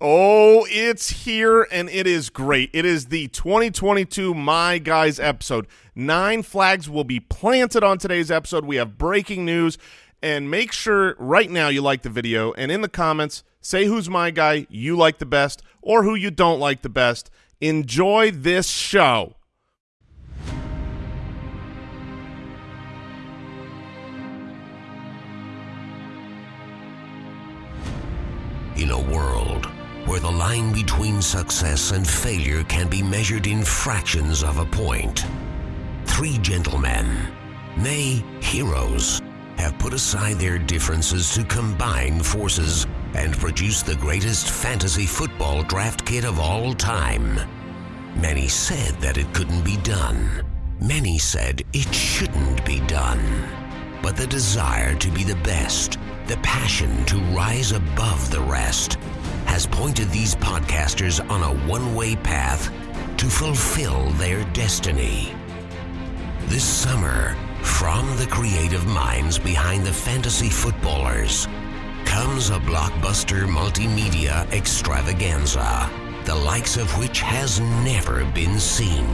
Oh, it's here and it is great. It is the 2022 My Guys episode. Nine flags will be planted on today's episode. We have breaking news. And make sure right now you like the video and in the comments, say who's my guy you like the best or who you don't like the best. Enjoy this show. In a world where the line between success and failure can be measured in fractions of a point, three gentlemen, nay, heroes, have put aside their differences to combine forces and produce the greatest fantasy football draft kit of all time. Many said that it couldn't be done. Many said it shouldn't be done. But the desire to be the best, the passion to rise above the rest, has pointed these podcasters on a one way path to fulfill their destiny. This summer, from the creative minds behind the fantasy footballers, comes a blockbuster multimedia extravaganza, the likes of which has never been seen.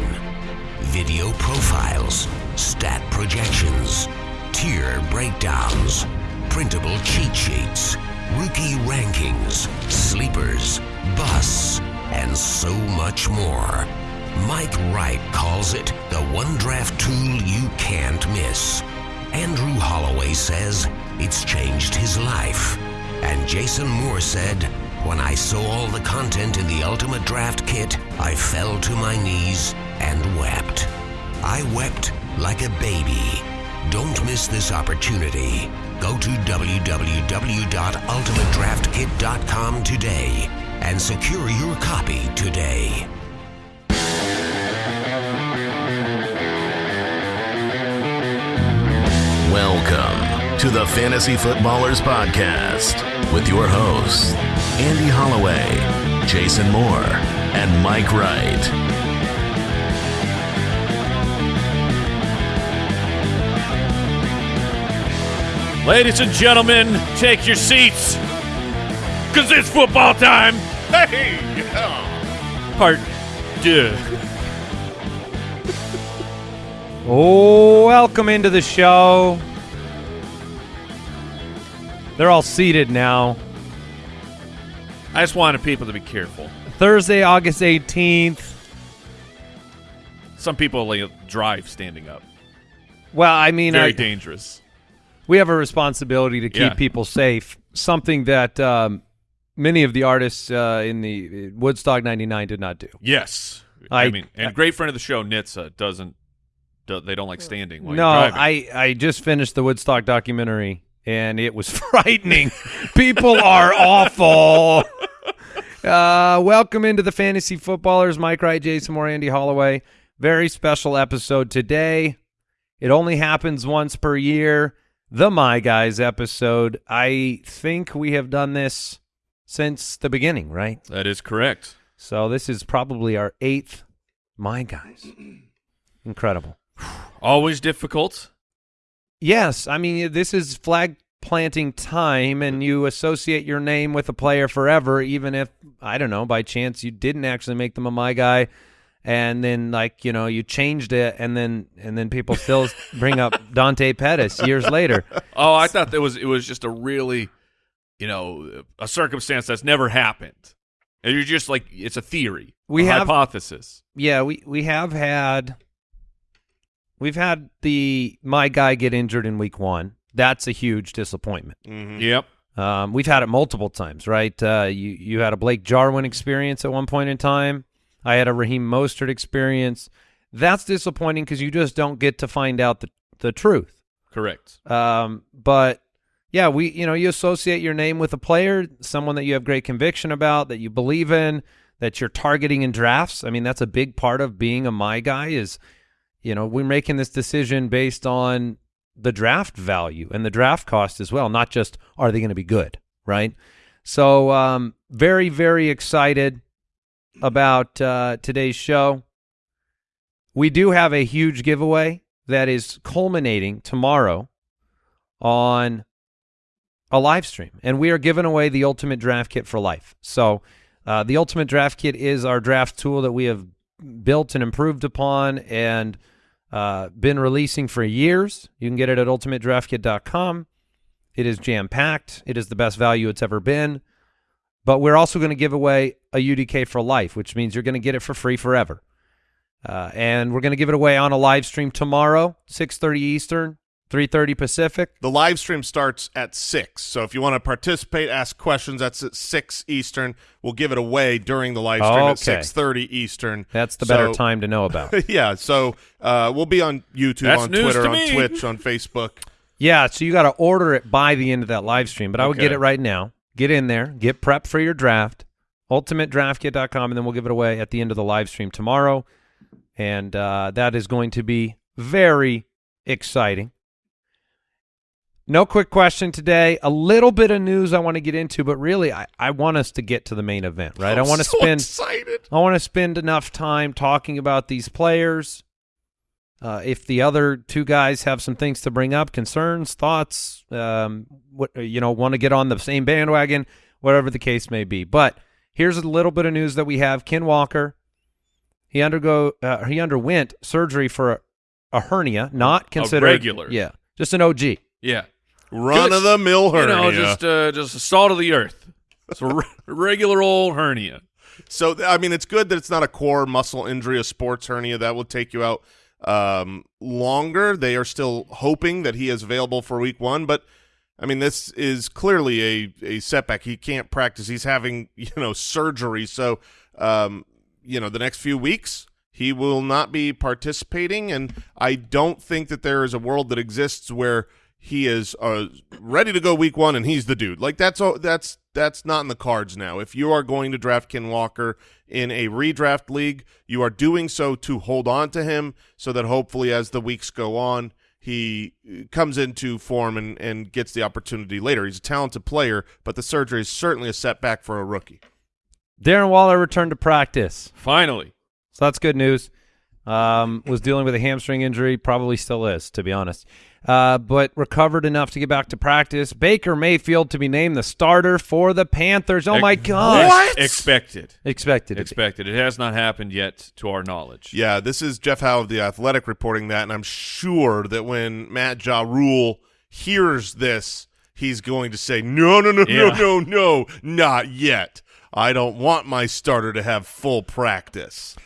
Video profiles, stat projections, tier breakdowns, printable cheat sheets, rookie rankings, sleepers, busts, and so much more. Mike Wright calls it the one draft tool you can't miss. Andrew Holloway says it's changed his life. And Jason Moore said, When I saw all the content in the Ultimate Draft Kit, I fell to my knees and wept. I wept like a baby. Don't miss this opportunity. Go to www.ultimatedraftkit.com today and secure your copy today. Welcome to the Fantasy Footballers Podcast with your hosts, Andy Holloway, Jason Moore, and Mike Wright. Ladies and gentlemen, take your seats. Cause it's football time. Hey! Part two. Oh, welcome into the show. They're all seated now. I just wanted people to be careful. Thursday, August 18th. Some people like, drive standing up. Well, I mean, Very I, dangerous. We have a responsibility to keep Yeah. people safe. Something that um, many of the artists uh, in the Woodstock 99 did not do. Yes. I, I- mean, and great friend of the show, Nitsa, doesn't. Do, they don't like standing while no, you're driving. I, I just finished the Woodstock documentary, and it was frightening. people are awful. Uh, welcome into the Fantasy Footballers. Mike Wright, Jason Moore, Andy Holloway. Very special episode today. It only happens once per year. The My Guys episode. I think we have done this since the beginning, right? That is correct. So this is probably our eighth My Guys. Incredible. Always difficult. Yes, I mean this is flag planting time, and you associate your name with a player forever, even if I don't know by chance you didn't actually make them a my guy, and then like you know you changed it, and then and then people still bring up Dante Pettis years later. Oh, I thought that was it was just a really, you know, a circumstance that's never happened. And you're just like it's a theory, We a have- hypothesis. Yeah, we we have had we've had the my guy get injured in week one. That's a huge disappointment. Yep. Um, we've had it multiple times, right? Uh, you you had a Blake Jarwin experience at one point in time. I had a Raheem Mostert experience. That's disappointing because you just don't get to find out the the truth. Correct. Um, but yeah, we you know you associate your name with a player, someone that you have great conviction about, that you believe in, that you're targeting in drafts. I mean, that's a big part of being a my guy. Is you know we're making this decision based on the draft value and the draft cost as well, not just are they going to be good, right? So um, very very excited about uh, today's show. We do have a huge giveaway that is culminating tomorrow on a live stream, and we are giving away the ultimate draft kit for life. So Uh, the Ultimate Draft Kit is our draft tool that we have built and improved upon and uh, been releasing for years. You can get it at ultimatedraftkit.com. It is jam packed. It is the best value it's ever been. But we're also going to give away a UDK for life, which means you're going to get it for free forever. Uh, and we're going to give it away on a live stream tomorrow, 6.30 Eastern, 3.30 Pacific. The live stream starts at 6. So if you want to participate, ask questions, that's at 6 Eastern. We'll give it away during the live stream Okay. at 6.30 Eastern. That's the better time to know about. yeah, so uh, we'll be on YouTube, That's on Twitter, on. Twitch, on Facebook. Yeah, so you got to order it by the end of that live stream, but I would get it right now. Get in there, get prepped for your draft, ultimatedraftkit.com, and then we'll give it away at the end of the live stream tomorrow. And uh, that is going to be very exciting. No quick question today. A little bit of news I want to get into, but really, I, I want us to get to the main event, right? I I'm want to so spend excited. I want to spend enough time talking about these players. Uh, if the other two guys have some things to bring up, concerns, thoughts, um, what you know, want to get on the same bandwagon, whatever the case may be. But here's a little bit of news that we have: Ken Walker, he undergo uh, he underwent surgery for a, a hernia, not considered regular. yeah, just an OG. Yeah. Run Just, of the mill You hernia. know, just uh, just a salt of the earth. It's a re- regular old hernia. So I mean, it's good that it's not a core muscle injury, a sports hernia that will take you out um, longer. They are still hoping that he is available for week one, but I mean, this is clearly a a setback. He can't practice. He's having you know surgery, so um, you know the next few weeks he will not be participating. And I don't think that there is a world that exists where he is uh, ready to go week one and he's the dude. Like that's all. That's that's not in the cards now. If you are going to draft Ken Walker in a redraft league, you are doing so to hold on to him so that hopefully as the weeks go on, he uh, comes into form and, and gets the opportunity later. He's a talented player, but the surgery is certainly a setback for a rookie. Darren Waller returned to practice. Finally. So that's good news. Um, was dealing with a hamstring injury, probably still is, to be honest. Uh, but recovered enough to get back to practice. Baker Mayfield to be named the starter for the Panthers. Oh my God! ex- Expected. Expected. it. Expected. It has not happened yet, to our knowledge. Yeah, this is Jeff Howe of The Athletic reporting that, and I'm sure that when Matt Ja Rule hears this, he's going to say, no, no, no, Yeah. no, no, no, not yet. I don't want my starter to have full practice.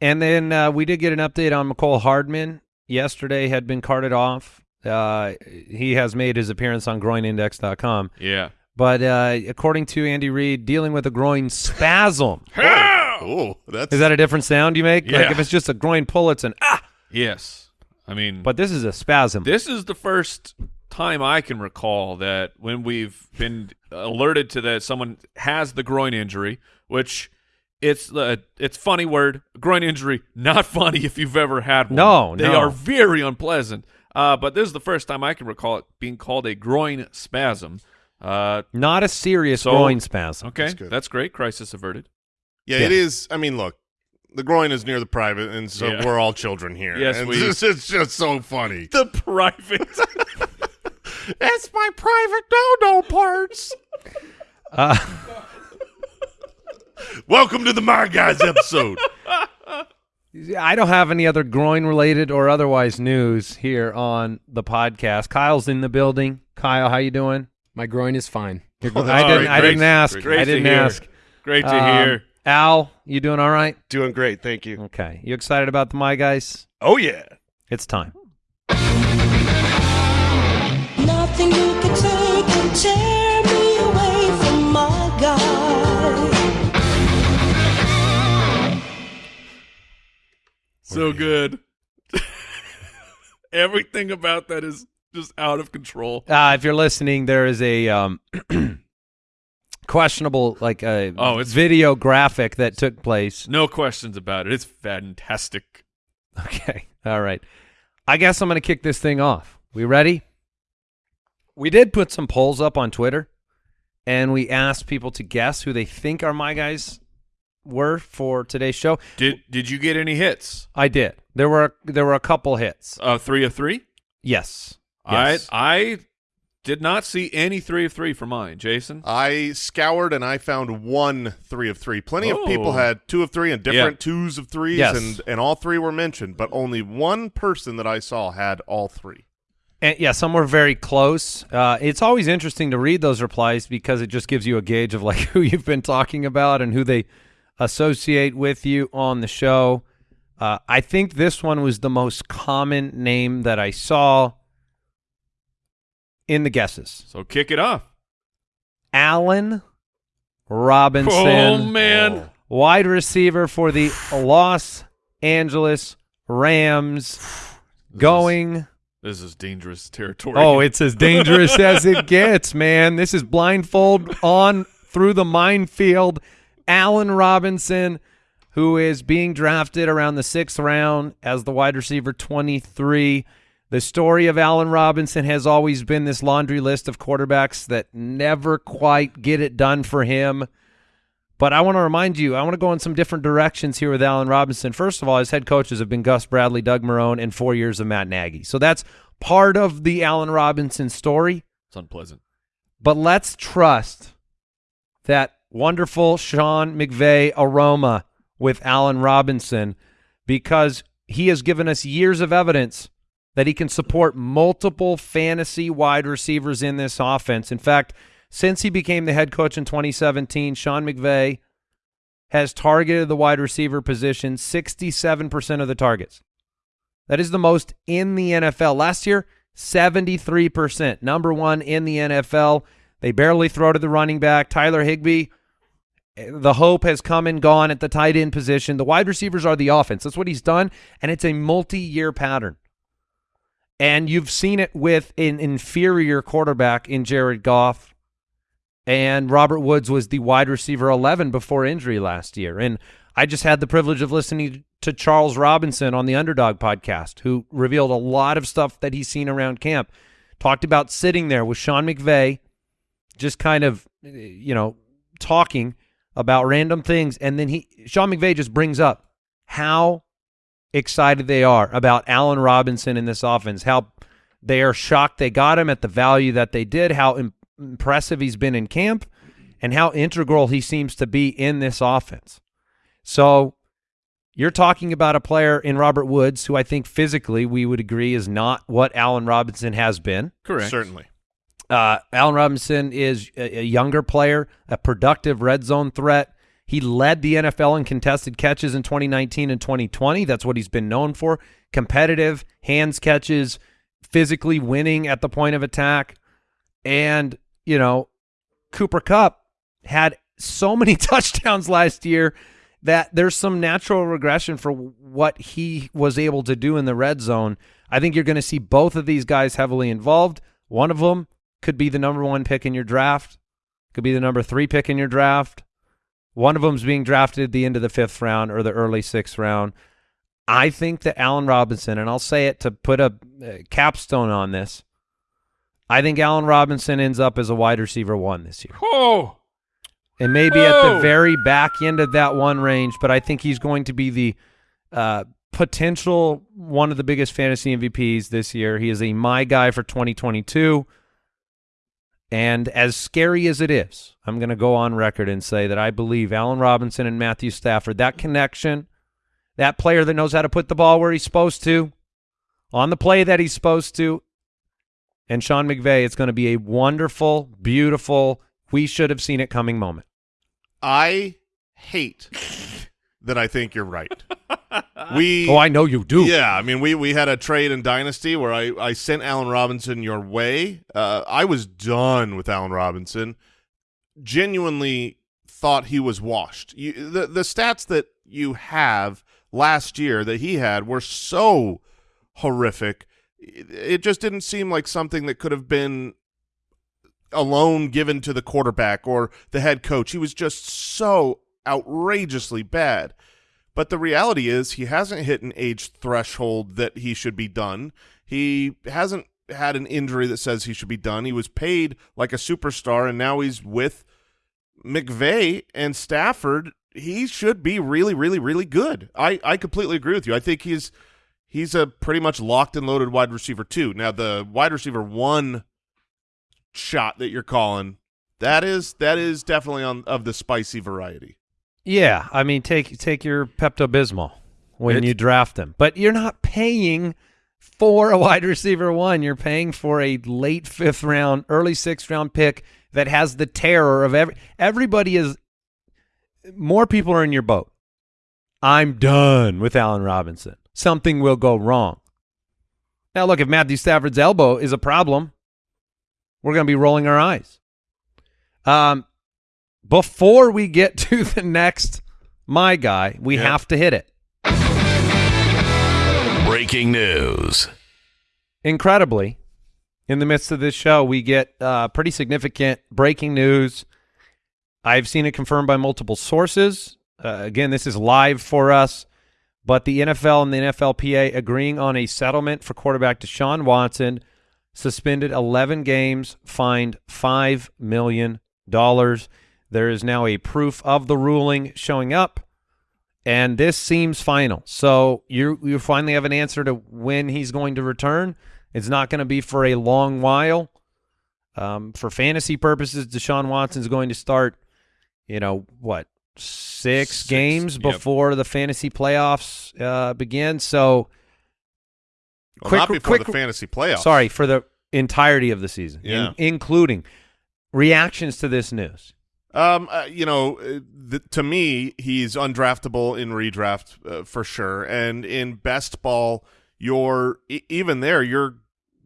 And then uh, we did get an update on Mecole Hardman. Yesterday had been carted off. Uh, he has made his appearance on groinindex.com. Yeah. But uh, according to Andy Reid, dealing with a groin spasm. Oh, that's Is that a different sound you make? Like Yeah. if it's just a groin pull, it's an ah. Yes. I mean, But this is a spasm. this is the first time I can recall that when we've been alerted to that someone has the groin injury, which it's the it's funny word groin injury, not funny if you've ever had one. No, they no. are very unpleasant. Uh, but this is the first time I can recall it being called a groin spasm. Uh, Not a serious So- groin spasm. okay, good. that's great. Crisis averted. yeah, Yeah. it is. I mean, look, the groin is near the private, and so Yeah. we're all children here. Yes, and we- it's, it's just so funny. The private. That's my private no-no parts. Uh, Welcome to the My Guys episode. I don't have any other groin related or otherwise news here on the podcast. Kyle's in the building. Kyle, how you doing? My groin is fine. You're Oh, I didn't. great, I didn't ask. great I didn't ask. Great to Um, hear. Al, you doing all right? Doing great, thank you. Okay. You excited about the my guys? Oh yeah. It's time. So good. Everything about that is just out of control. Uh, if you're listening, there is a um, questionable like a Oh, it's- video graphic that took place. No questions about it. It's fantastic. Okay. All right. I guess I'm going to kick this thing off. We ready? We did put some polls up on Twitter, and we asked people to guess who they think are my guys were for today's show. Did did you get any hits? I did. There were there were a couple hits. Uh, three of three. Yes. Yes. I I Did not see any three of three for mine, Jason. I scoured and I found one three of three. Plenty of people Oh. had two of three and different Yeah. twos of threes, Yes. and and all three were mentioned, but only one person that I saw had all three. And yeah, some were very close. Uh, it's always interesting to read those replies because it just gives you a gauge of like who you've been talking about and who they associate with you on the show. Uh, I think this one was the most common name that I saw in the guesses. So kick it off. Allen Robinson, Oh man. wide receiver for the Los Angeles Rams, going. This is dangerous territory. Oh, it's as dangerous as it gets, man. This is blindfold on through the minefield. Allen Robinson, who is being drafted around the sixth round as the wide receiver 23. The story of Allen Robinson has always been this laundry list of quarterbacks that never quite get it done for him. But I want to remind you, I want to go in some different directions here with Allen Robinson. First of all, his head coaches have been Gus Bradley, Doug Marrone, and four years of Matt Nagy. So that's part of the Allen Robinson story. it's unpleasant. But let's trust that wonderful Sean McVay aroma with Allen Robinson because he has given us years of evidence that he can support multiple fantasy wide receivers in this offense. In fact, since he became the head coach in 2017, Sean McVay has targeted the wide receiver position 67% of the targets. That is the most in the NFL. Last year, 73%. Number one in the NFL. They barely throw to the running back. Tyler Higbee, the hope has come and gone at the tight end position. The wide receivers are the offense. That's what he's done, and it's a multi-year pattern. And you've seen it with an inferior quarterback in Jared Goff. And Robert Woods was the wide receiver 11 before injury last year. And I just had the privilege of listening to Charles Robinson on the Underdog podcast, who revealed a lot of stuff that he's seen around camp. Talked about sitting there with Sean McVay, just kind of, you know, talking about random things. And then he, Sean McVay just brings up how excited they are about Allen Robinson in this offense, how they are shocked they got him at the value that they did, how im- impressive he's been in camp, and how integral he seems to be in this offense. So you're talking about a player in Robert Woods who I think physically we would agree is not what Allen Robinson has been. Correct. Certainly. Uh, Allen Robinson is a, a younger player, a productive red zone threat. He led the NFL in contested catches in 2019 and 2020. That's what he's been known for. Competitive, hands catches, physically winning at the point of attack. And, you know, Cooper Kupp had so many touchdowns last year that there's some natural regression for what he was able to do in the red zone. I think you're going to see both of these guys heavily involved. One of them could be the number one pick in your draft, could be the number three pick in your draft. One of them's being drafted at the end of the fifth round or the early sixth round. I think that Allen Robinson, and I'll say it to put a uh, capstone on this, I think Allen Robinson ends up as a wide receiver one this year. Oh, And maybe at the Oh. very back end of that one range, but I think he's going to be the uh, potential one of the biggest fantasy MVPs this year. He is a my guy for 2022. And as scary as it is, I'm going to go on record and say that I believe Allen Robinson and Matthew Stafford, that connection, that player that knows how to put the ball where he's supposed to, on the play that he's supposed to, and Sean McVay, it's going to be a wonderful, beautiful, we should have seen it coming moment. I hate that I think you're right. We Oh, I know you do. Yeah, I mean, we we had a trade in Dynasty where I I sent Allen Robinson your way. Uh, I was done with Allen Robinson. Genuinely thought he was washed. You, the the stats that you have last year that he had were so horrific. It, it just didn't seem like something that could have been alone given to the quarterback or the head coach. He was just so outrageously bad. But the reality is he hasn't hit an age threshold that he should be done. He hasn't had an injury that says he should be done. He was paid like a superstar, and now he's with McVay and Stafford. He should be really, really, really good. I, I completely agree with you. I think he's he's a pretty much locked and loaded wide receiver too. Now the wide receiver one shot that you're calling, that is that is definitely on of the spicy variety. Yeah, I mean, take take your Pepto Bismol when It's- you draft them, but you're not paying for a wide receiver one. You're paying for a late fifth round, early sixth round pick that has the terror of every. Everybody is. More people are in your boat. I'm done with Allen Robinson. Something will go wrong. Now, look, if Matthew Stafford's elbow is a problem, we're going to be rolling our eyes. Um, before we get to the next my guy, we Yeah. have to hit it. Breaking news. Incredibly, in the midst of this show, we get uh, pretty significant breaking news. I've seen it confirmed by multiple sources. Uh, again, this is live for us, but the NFL and the NFLPA agreeing on a settlement for quarterback Deshaun Watson, suspended 11 games, fined $5 million. There is now a proof of the ruling showing up, and this seems final. So you you finally have an answer to when he's going to return. It's not going to be for a long while. Um, for fantasy purposes, Deshaun Watson is going to start, you know, what, six, Six, games yep. before the fantasy playoffs uh, begin. So, Well, Quick- not before quick- the fantasy playoffs. sorry, for the entirety of the season, in- Yeah. including reactions to this news. Um, uh, you know, uh, th- to me, he's undraftable in redraft uh, for sure, and in best ball, you're e- even there. You're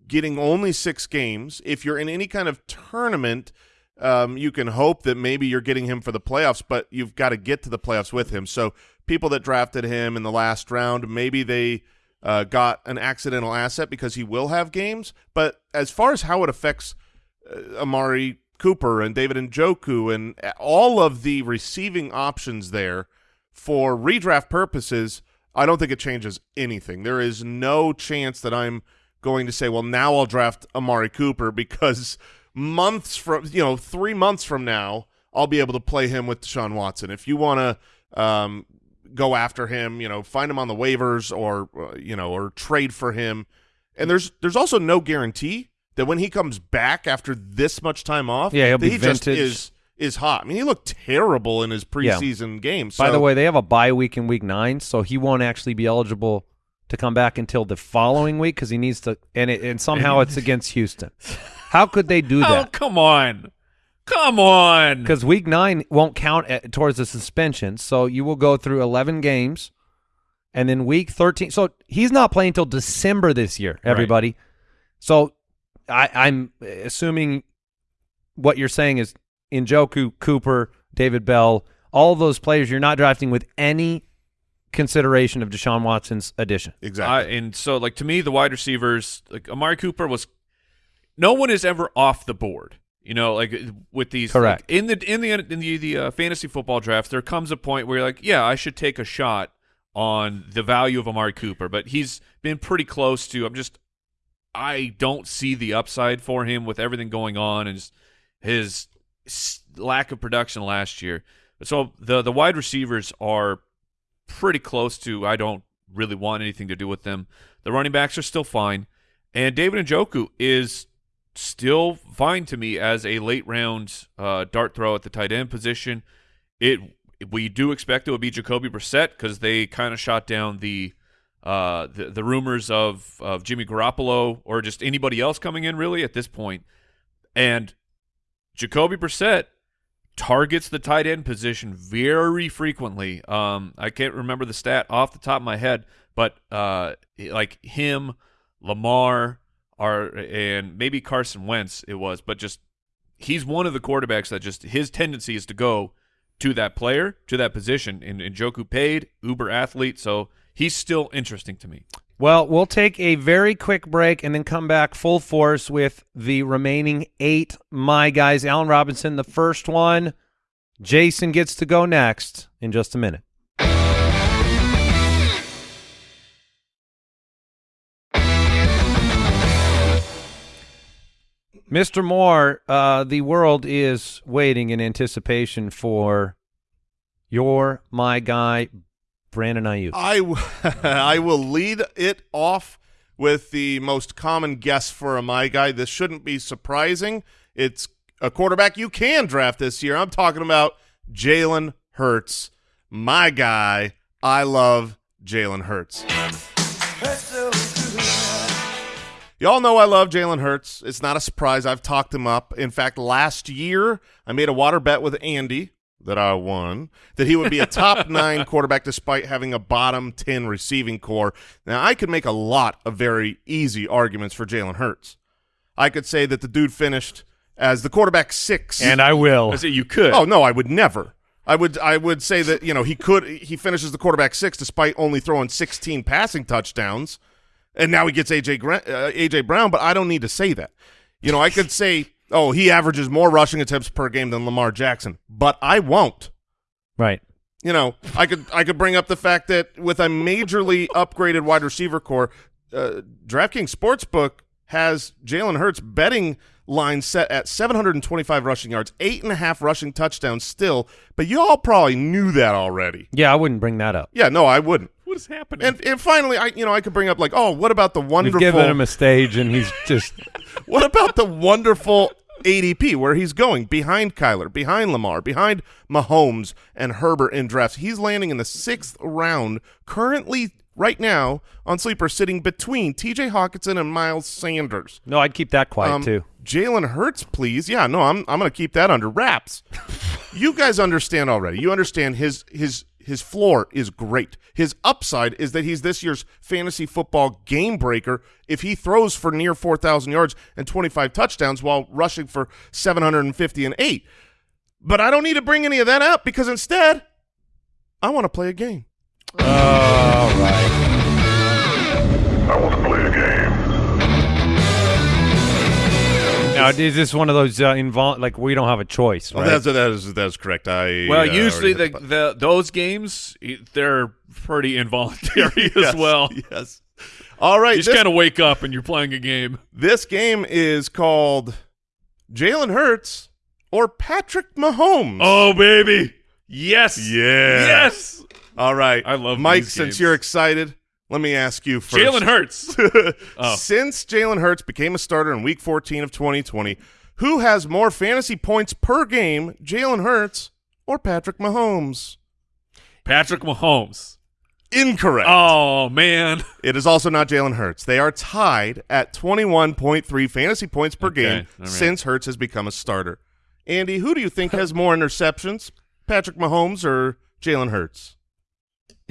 getting only six games. If you're in any kind of tournament, um, you can hope that maybe you're getting him for the playoffs, but you've got to get to the playoffs with him. So people that drafted him in the last round, maybe they uh, got an accidental asset because he will have games. But as far as how it affects uh, Amari Cooper and David Njoku and all of the receiving options there for redraft purposes, I don't think it changes anything. There is no chance that I'm going to say, well, now I'll draft Amari Cooper because months from, you know, three months from now, I'll be able to play him with Deshaun Watson. If you want to um, go after him, you know, find him on the waivers or, uh, you know, or trade for him. And there's there's also no guarantee that when he comes back after this much time off, Yeah, he'll be he just vintage. is is hot. I mean, he looked terrible in his Yeah. preseason games. By the way, they have a bye week in week nine, so he won't actually be eligible to come back until the following week because he needs to. And it, and somehow it's against Houston. How could they do oh, that? Oh, come on. Come on. Because week nine won't count at, towards the suspension, so you will go through eleven games, and then week thirteen. So he's not playing until December this year. Everybody. So I, I'm assuming what you're saying is Njoku, Cooper, David Bell, all of those players you're not drafting with any consideration of Deshaun Watson's addition. exactly. I, and so, like to me, the wide receivers, like Amari Cooper was, no one is ever off the board. You know, like with these, Correct. like, in the in the in the, the uh, fantasy football draft, there comes a point where you're like, yeah, I should take a shot on the value of Amari Cooper, but he's been pretty close to. I'm just, I don't see the upside for him with everything going on and his lack of production last year. So the the wide receivers are pretty close to I don't really want anything to do with them. The running backs are still fine. And David Njoku is still fine to me as a late round uh, dart throw at the tight end position. It we do expect it would be Jacoby Brissett because they kind of shot down the, uh, the the rumors of of Jimmy Garoppolo or just anybody else coming in really at this point. And Jacoby Brissett targets the tight end position very frequently. Um, I can't remember the stat off the top of my head, but uh, like him, Lamar, are and maybe Carson Wentz it was, but just he's one of the quarterbacks that just his tendency is to go to that player to that position. And, and Joku paid uber athlete, so he's still interesting to me. Well, we'll take a very quick break and then come back full force with the remaining eight my guys. Allen Robinson, the first one. Jason gets to go next in just a minute. Mr. Moore, uh, the world is waiting in anticipation for your my guy, Brandon Aiyuk. I, I will lead it off with the most common guess for a my guy. This shouldn't be surprising. It's a quarterback you can draft this year. I'm talking about Jalen Hurts, my guy. I love Jalen Hurts. Y'all know I love Jalen Hurts. It's not a surprise. I've talked him up. In fact, last year I made a water bet with Andy that I won that he would be a top nine quarterback despite having a bottom 10 receiving corps. Now, I could make a lot of very easy arguments for Jalen Hurts. I could say that the dude finished as the quarterback six. And I will. I say you could. Oh no, I would never. I would I would say that you know he could he finishes the quarterback six despite only throwing 16 passing touchdowns, and now he gets AJ Gra- uh, AJ Brown. But I don't need to say that. You know I could say oh he averages more rushing attempts per game than Lamar Jackson, but I won't. Right. You know I could I could bring up the fact that with a majorly upgraded wide receiver corps, uh, DraftKings Sportsbook has Jalen Hurts betting line set at 725 rushing yards, eight and a half rushing touchdowns still, but you all probably knew that already. Yeah, I wouldn't bring that up. Yeah, no, I wouldn't. What is happening? And and finally, I you know I could bring up like, oh, what about the wonderful? We've given him a stage, and he's just what about the wonderful ADP where he's going behind Kyler, behind Lamar, behind Mahomes and Herbert in drafts? He's landing in the sixth round currently. Right now on sleeper, sitting between T.J. Hockenson and Miles Sanders. no. I'd keep that quiet Um, too. Jalen Hurts, please. Yeah, no, I'm I'm going to keep that under wraps. you guys understand already. You understand his his his floor is great. His upside is that he's this year's fantasy football game breaker if he throws for near 4,000 yards and 25 touchdowns while rushing for 750 and 8. But I don't need to bring any of that up because instead I want to play a game. All right. I want to play a game. Now, is this one of those uh, invol- like we don't have a choice, Oh, right? that's that is that is correct. I well, uh, usually already the, the those games they're pretty involuntary as well. Yes. All right. You just this- kind of wake up and you're playing a game. This game is called Jalen Hurts or Patrick Mahomes. Oh baby, yes, Yeah. yes. all right. I love Mike. these Since you're excited, let me ask you first. Jalen Hurts. Oh. Since Jalen Hurts became a starter in Week 14 of 2020, who has more fantasy points per game, Jalen Hurts or Patrick Mahomes? Patrick Mahomes. Incorrect. Oh man. It is also not Jalen Hurts. They are tied at 21.3 fantasy points per Okay, game right. since Hurts has become a starter. Andy, who do you think has more interceptions, Patrick Mahomes or Jalen Hurts?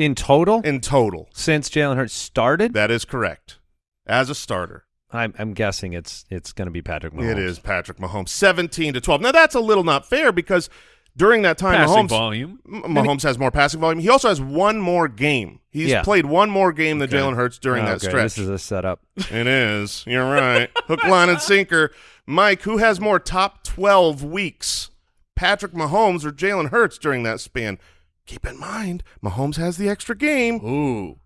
In total, In total. since Jalen Hurts started, That is correct. As a starter. I'm, I'm guessing it's it's going to be Patrick Mahomes. It is Patrick Mahomes, 17 to 12. Now, that's a little not fair because during that time, Passing Mahomes, volume. Mahomes has more passing volume. He also has one more game. He's Yeah. played one more game than Jalen Hurts during that Okay, stretch. This is a setup. It is. You're right. Hook, line, and sinker. Mike, who has more top 12 weeks? Patrick Mahomes or Jalen Hurts during that span? Keep in mind, Mahomes has the extra game. Ooh,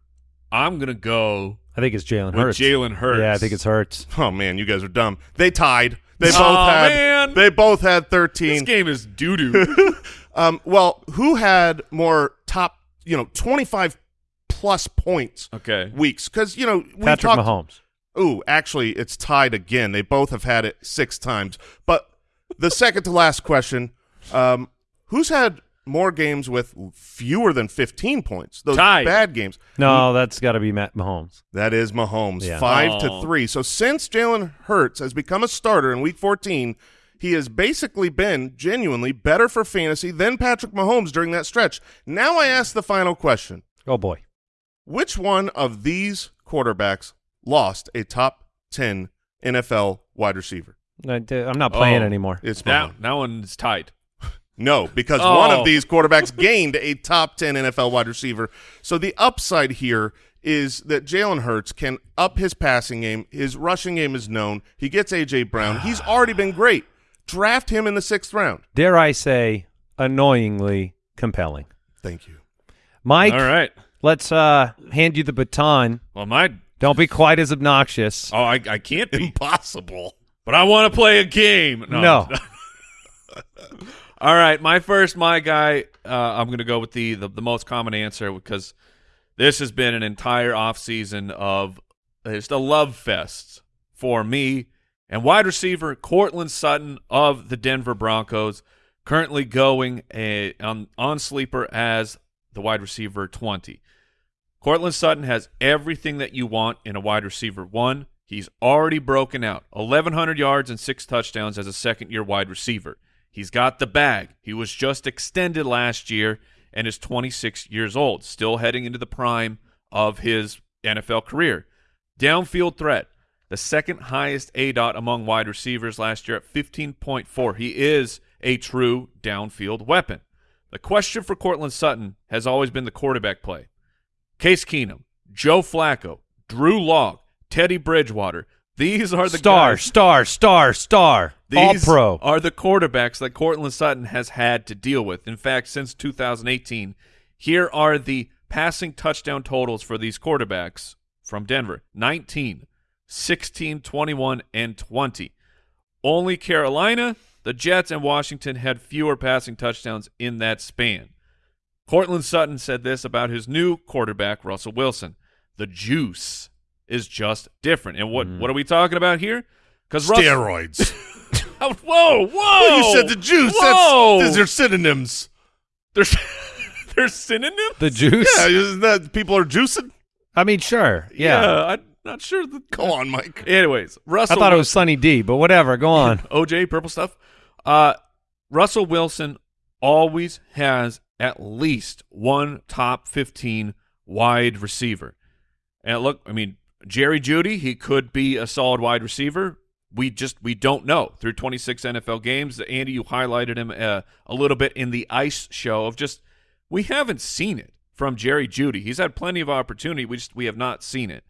I'm gonna go I think it's Jalen Hurts. Jalen Hurts. Yeah, I think it's Hurts. Oh man, you guys are dumb. They tied. They both Aw, had man. they both had 13. This game is doo doo. Um well, who had more top, you know, 25 plus points okay. weeks cuz you know, we Patrick talked Mahomes. Ooh, actually, it's tied again. They both have had it six times. But the second to last question, um, who's had more games with fewer than 15 points? Those Tied. bad games. No, that's got to be Matt Mahomes. That is Mahomes, Yeah. five to Oh. three. So since Jalen Hurts has become a starter in Week 14, he has basically been genuinely better for fantasy than Patrick Mahomes during that stretch. Now I ask the final question. Oh boy. Which one of these quarterbacks lost a top 10 NFL wide receiver? I, am not playing Oh. anymore. It's That Mahomes. that one's tied. No, because one Oh. of these quarterbacks gained a top 10 NFL wide receiver. So the upside here is that Jalen Hurts can up his passing game. His rushing game is known. He gets A.J. Brown. He's already been great. Draft him in the sixth round. Dare I say, annoyingly compelling. Thank you. Mike, All right. let's uh, hand you the baton. Well, my Don't be quite as obnoxious. oh, I I can't be, Impossible. but I want to play a game. No. All right, my first, my guy. Uh, I'm going to go with the, the the most common answer because this has been an entire off season of just a love fest for me And wide receiver Courtland Sutton of the Denver Broncos, currently going a, on, on sleeper as the wide receiver 20. Courtland Sutton has everything that you want in a wide receiver. One, he's already broken out 1,100 yards and six touchdowns as a second year wide receiver. He's got the bag. He was just extended last year and is 26 years old, still heading into the prime of his NFL career. Downfield threat, the second highest A dot among wide receivers last year at 15.4. He is a true downfield weapon. The question for Courtland Sutton has always been the quarterback play. Case Keenum, Joe Flacco, Drew Lock, Teddy Bridgewater. These are the star, guys. star, star, star. All pro. are the quarterbacks that Courtland Sutton has had to deal with. In fact, since 2018, here are the passing touchdown totals for these quarterbacks from Denver 19, 16, 21, and 20. Only Carolina, the Jets, and Washington had fewer passing touchdowns in that span. Cortland Sutton said this about his new quarterback, Russell Wilson. The juice is just different. And what, what are we talking about here? Because Steroids. whoa, whoa! Well, you said the juice. Whoa! That's, those are synonyms. There's there's synonyms. the juice. Yeah, isn't that people are juicing? I mean, sure. Yeah. I'm not sure. That, Go on, Mike. anyways, Russell. I thought it was Sunny D, but whatever. Go on. OJ purple stuff. Uh, Russell Wilson always has at least one top 15 wide receiver. And look, I mean, Jerry Jeudy, he could be a solid wide receiver. We just we don't know through 26 NFL games. Andy, you highlighted him uh, a little bit in the ice show of just we haven't seen it from Jerry Jeudy. He's had plenty of opportunity. We just we have not seen it.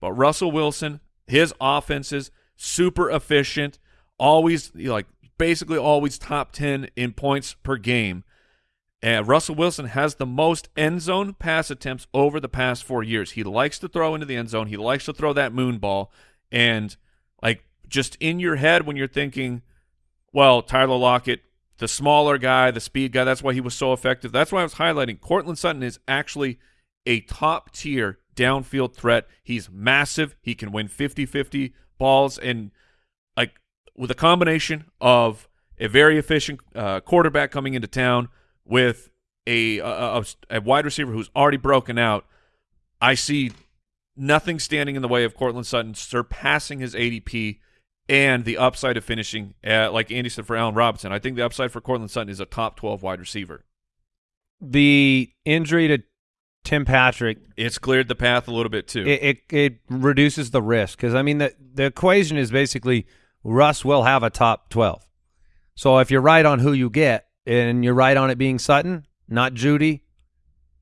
But Russell Wilson, his offenses super efficient, always like basically always top 10 in points per game. Russell Wilson has the most end zone pass attempts over the past 4 years. He likes to throw into the end zone. He likes to throw that moon ball and like just in your head when you're thinking, well, Tyler Lockett, the smaller guy, the speed guy, that's why he was so effective. That's why I was highlighting Courtland Sutton is actually a top tier downfield threat. He's massive. He can win 50-50 balls and like with a combination of a very efficient uh, quarterback coming into town with a, a, a, wide receiver who's already broken out, I see nothing standing in the way of Courtland Sutton surpassing his ADP and the upside of finishing, at, like Andy said for Allen Robinson. I think the upside for Courtland Sutton is a top 12 wide receiver. The injury to Tim Patrick It's cleared the path a little bit too. it, it it reduces the risk because I mean the the equation is basically Russ will have a top twelve. So if you're right on who you get and you're right on it being Sutton, not Jeudy,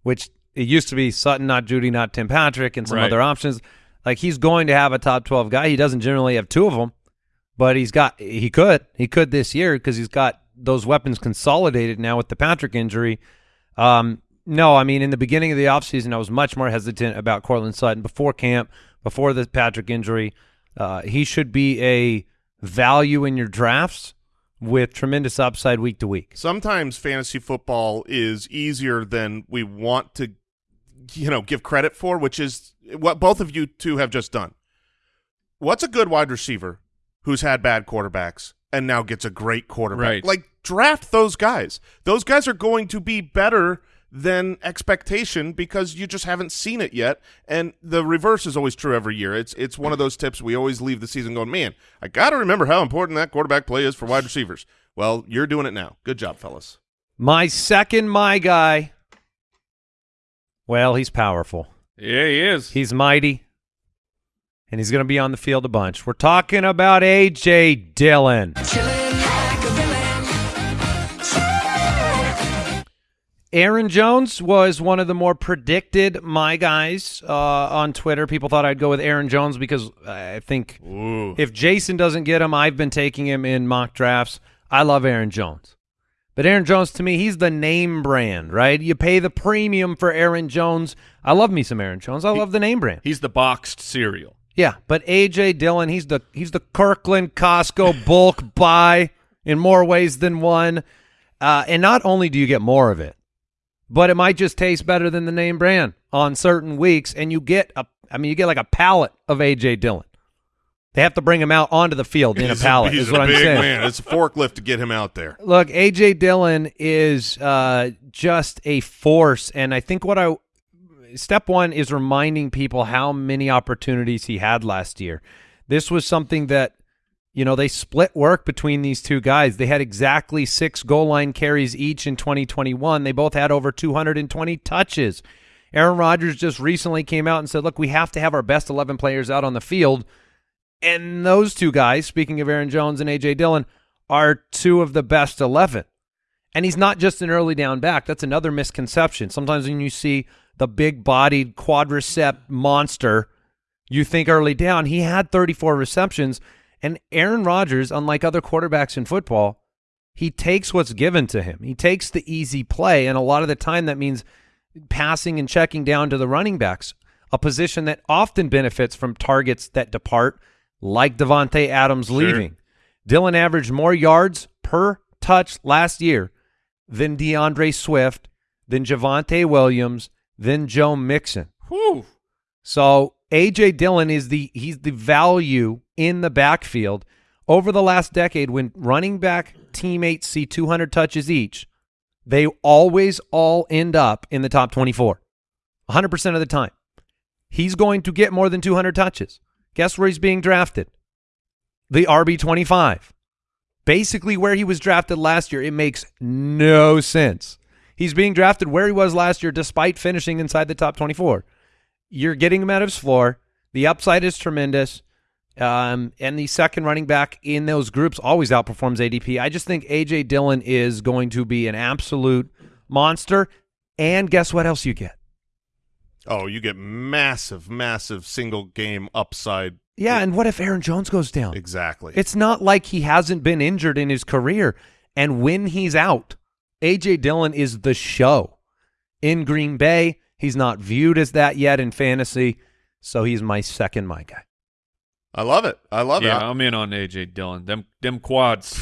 which it used to be Sutton, not Jeudy, not Tim Patrick, and some Right. other options. Like he's going to have a top twelve guy. He doesn't generally have two of them, but he's got he could he could this year because he's got those weapons consolidated now with the Patrick injury. Um, no, I mean in the beginning of the offseason, I was much more hesitant about Courtland Sutton before camp, before the Patrick injury. Uh, he should be a value in your drafts with tremendous upside week to week. Sometimes fantasy football is easier than we want to, you know, give credit for, which is what both of you two have just done. What's a good wide receiver who's had bad quarterbacks and now gets a great quarterback? Right. Like draft those guys. Those guys are going to be better than expectation because you just haven't seen it yet. And the reverse is always true every year. It's it's one of those tips we always leave the season going, man, I got to remember how important that quarterback play is for wide receivers. Well, you're doing it now. Good job, fellas. My second, my guy. Well, he's powerful. yeah, he is. He's mighty, and he's going to be on the field a bunch. We're talking about AJ Dillon. Aaron Jones was one of the more predicted my guys uh, on Twitter. People thought I'd go with Aaron Jones because I think Ooh. if Jason doesn't get him, I've been taking him in mock drafts. I love Aaron Jones. But Aaron Jones, to me, he's the name brand, right? You pay the premium for Aaron Jones. I love me some Aaron Jones. I love the name brand. He's the boxed cereal. Yeah, but AJ Dillon, he's the he's the Kirkland Costco bulk buy in more ways than one. Uh, and not only do you get more of it, but it might just taste better than the name brand on certain weeks, and you get a I mean you get like a pallet of AJ Dillon. They have to bring him out onto the field in a He's pallet. he's is what a I'm big saying. man. It's a forklift to get him out there. Look, AJ Dillon is uh, just a force, and I think what I step one is reminding people how many opportunities he had last year. This was something that you know they split work between these two guys. They had exactly six goal line carries each in 2021. They both had over 220 touches. Aaron Rodgers just recently came out and said, "Look, we have to have our best 11 players out on the field." And those two guys, speaking of Aaron Jones and AJ Dillon, are two of the best 11. And he's not just an early down back. That's another misconception. Sometimes when you see the big bodied quadricep monster, you think early down. He had 34 receptions. And Aaron Rodgers, unlike other quarterbacks in football, he takes what's given to him. He takes the easy play. And a lot of the time that means passing and checking down to the running backs, a position that often benefits from targets that depart, like Davante Adams leaving. Dillon averaged more yards per touch last year than D'Andre Swift, than Javonte Williams, than Joe Mixon. Whew. So AJ Dillon is the he's the value in the backfield. Over the last decade, when running back teammates see 200 touches each, they always all end up in the top 24, 100% of the time. He's going to get more than 200 touches. Guess where he's being drafted? The RB 25. Basically, where he was drafted last year, it makes no sense. He's being drafted where he was last year, despite finishing inside the top 24 you're getting him out of his floor. The upside is tremendous. Um, and the second running back in those groups always outperforms ADP. I just think AJ Dillon is going to be an absolute monster. And guess what else you get? Oh, you get massive, massive single game upside. Yeah, and what if Aaron Jones goes down? Exactly. It's not like he hasn't been injured in his career. And when he's out, AJ Dillon is the show. In Green Bay, he's not viewed as that yet in fantasy, so he's my second my guy. I love it. I love Yeah, it. Yeah, I'm in on AJ Dillon. Them them quads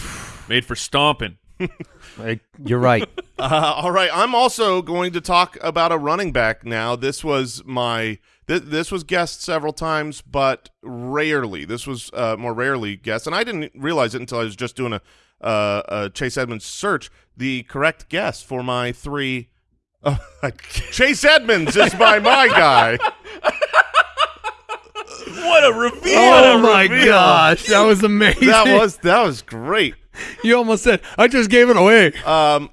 made for stomping. Like, You're right. Uh, all right, I'm also going to talk about a running back now. This was my th- this was guessed several times, but rarely. This was uh, more rarely guessed, and I didn't realize it until I was just doing a, uh, a Chase Edmonds search. The correct guess for my three. Uh, Chase Edmonds is my my guy. What a reveal! oh my gosh, that was amazing. That was that was great. you almost said I just gave it away. Um,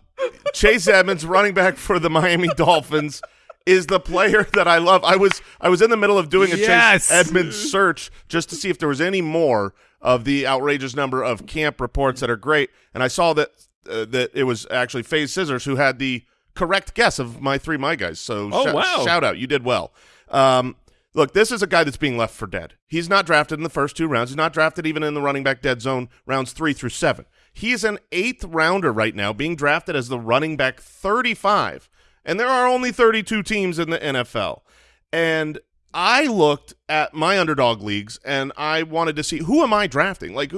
Chase Edmonds, running back for the Miami Dolphins, is the player that I love. I was I was in the middle of doing a Yes. Chase Edmonds search just to see if there was any more of the outrageous number of camp reports that are great, and I saw that uh, that it was actually FaZe Scissors who had the correct guess of my three my guys. So Oh, shou- wow. shout out, you did well. Um, look, this is a guy that's being left for dead. He's not drafted in the first two rounds. He's not drafted even in the running back dead zone rounds three through seven. He's an eighth rounder right now, being drafted as the running back 35. And there are only 32 teams in the NFL. And I looked at my underdog leagues and I wanted to see who am I drafting? Like,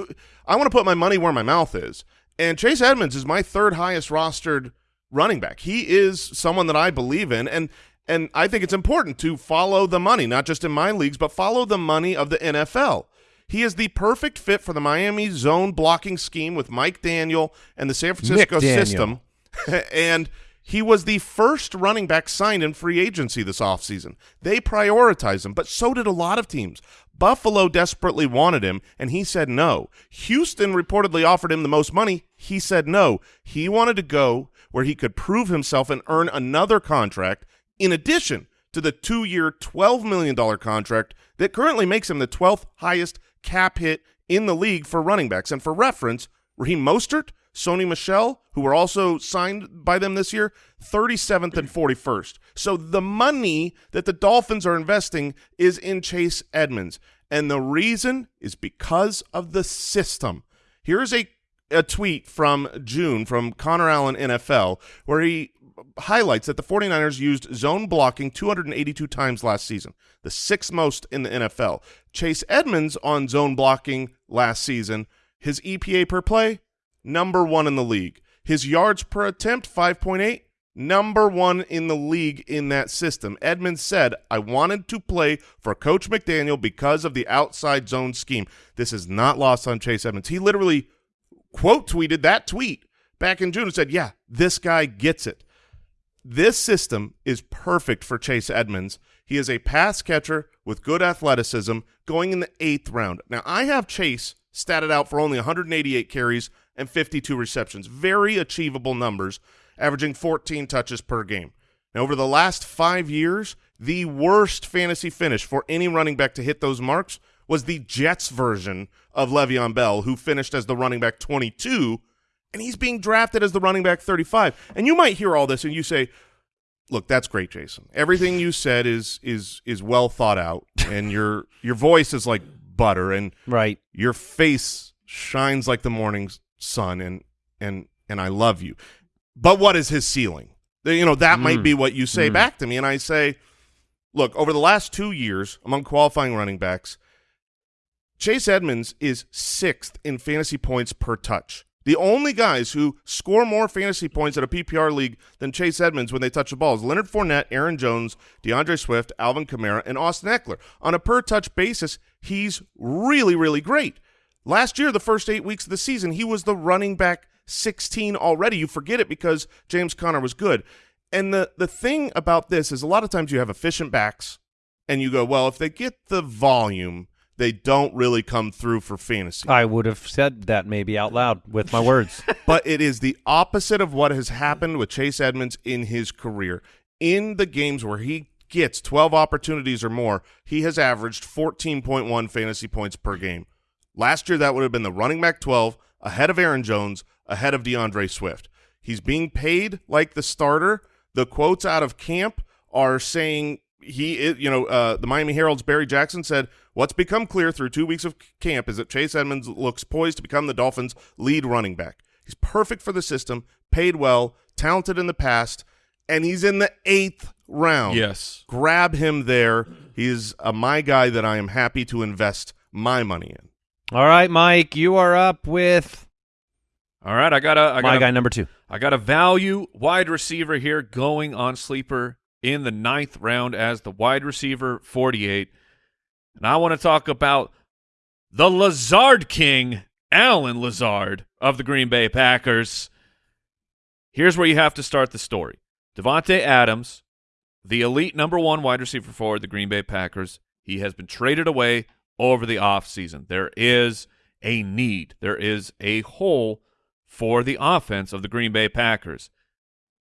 I want to put my money where my mouth is. And Chase Edmonds is my third highest rostered running back. He is someone that I believe in. And and I think it's important to follow the money, not just in my leagues, but follow the money of the NFL. He is the perfect fit for the Miami zone blocking scheme with Mike Daniel and the San Francisco system. and he was the first running back signed in free agency this offseason. They prioritized him, but so did a lot of teams. Buffalo desperately wanted him, and he said no. Houston reportedly offered him the most money. He said no. He wanted to go where he could prove himself and earn another contract in addition to the two-year, $12 million contract that currently makes him the 12th highest cap hit in the league for running backs. And for reference, Raheem Mostert, Sony Michel, who were also signed by them this year, 37th and 41st. So the money that the Dolphins are investing is in Chase Edmonds. And the reason is because of the system. Here's a, a tweet from June from Connor Allen NFL where he highlights that the 49ers used zone blocking 282 times last season, the sixth most in the NFL. Chase Edmonds on zone blocking last season, his EPA per play, number one in the league. His yards per attempt, 5.8, number one in the league in that system. Edmonds said, I wanted to play for Coach McDaniel because of the outside zone scheme. This is not lost on Chase Edmonds. He literally quote tweeted that tweet back in June and said, yeah, this guy gets it. This system is perfect for Chase Edmonds. He is a pass catcher with good athleticism going in the eighth round. Now, I have Chase statted out for only 188 carries and 52 receptions. Very achievable numbers, averaging 14 touches per game. Now, over the last five years, the worst fantasy finish for any running back to hit those marks was the Jets version of Le'Veon Bell, who finished as the running back 22 and he's being drafted as the running back 35. And you might hear all this and you say, "Look, that's great, Jason. Everything you said is is is well thought out, and your your voice is like butter, and Right. your face shines like the morning sun, and and and I love you. But what is his ceiling? You know, that might mm. be what you say mm. back to me, and I say, look, over the last two years among qualifying running backs, Chase Edmonds is sixth in fantasy points per touch. The only guys who score more fantasy points at a PPR league than Chase Edmonds when they touch the ball is Leonard Fournette, Aaron Jones, D'Andre Swift, Alvin Kamara, and Austin Ekeler. On a per touch basis, he's really, really great. Last year, the first eight weeks of the season, he was the running back 16 already. You forget it because James Conner was good. And the, the thing about this is a lot of times you have efficient backs, and you go, well, if they get the volume, they don't really come through for fantasy. I would have said that maybe out loud with my words. but it is the opposite of what has happened with Chase Edmonds in his career. In the games where he gets 12 opportunities or more, he has averaged 14.1 fantasy points per game. Last year, that would have been the running back 12, ahead of Aaron Jones, ahead of D'Andre Swift. He's being paid like the starter. The quotes out of camp are saying he is, you know, uh, the Miami Herald's Barry Jackson said, What's become clear through two weeks of camp is that Chase Edmonds looks poised to become the Dolphins' lead running back. He's perfect for the system, paid well, talented in the past, and he's in the eighth round. Yes. Grab him there. He's a my guy that I am happy to invest my money in. All right, Mike, you are up with All right, I got a I got my a, guy number two. I got a value wide receiver here going on sleeper in the ninth round as the wide receiver 48. And I want to talk about the Lazard King, Allen Lazard of the Green Bay Packers. Here's where you have to start the story. Davante Adams, the elite number one wide receiver for the Green Bay Packers, he has been traded away over the offseason. There is a need, there is a hole for the offense of the Green Bay Packers.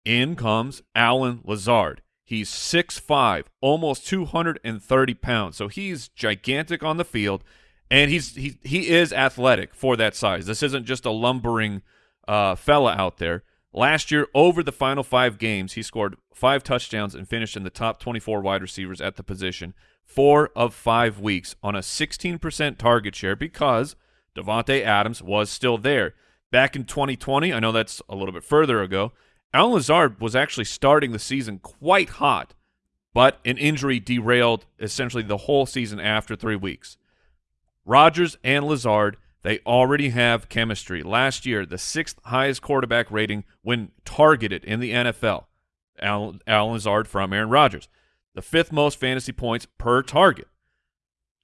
In comes Allen Lazard. He's 6'5", almost 230 pounds. So he's gigantic on the field, and he's he he is athletic for that size. This isn't just a lumbering uh, fella out there. Last year, over the final five games, he scored five touchdowns and finished in the top 24 wide receivers at the position four of five weeks on a 16% target share because Davante Adams was still there. Back in 2020, I know that's a little bit further ago, Allen Lazard was actually starting the season quite hot, but an injury derailed essentially the whole season after three weeks. Rodgers and Lazard, they already have chemistry. Last year, the sixth highest quarterback rating when targeted in the NFL. Allen, Lazard from Aaron Rodgers. The fifth most fantasy points per target.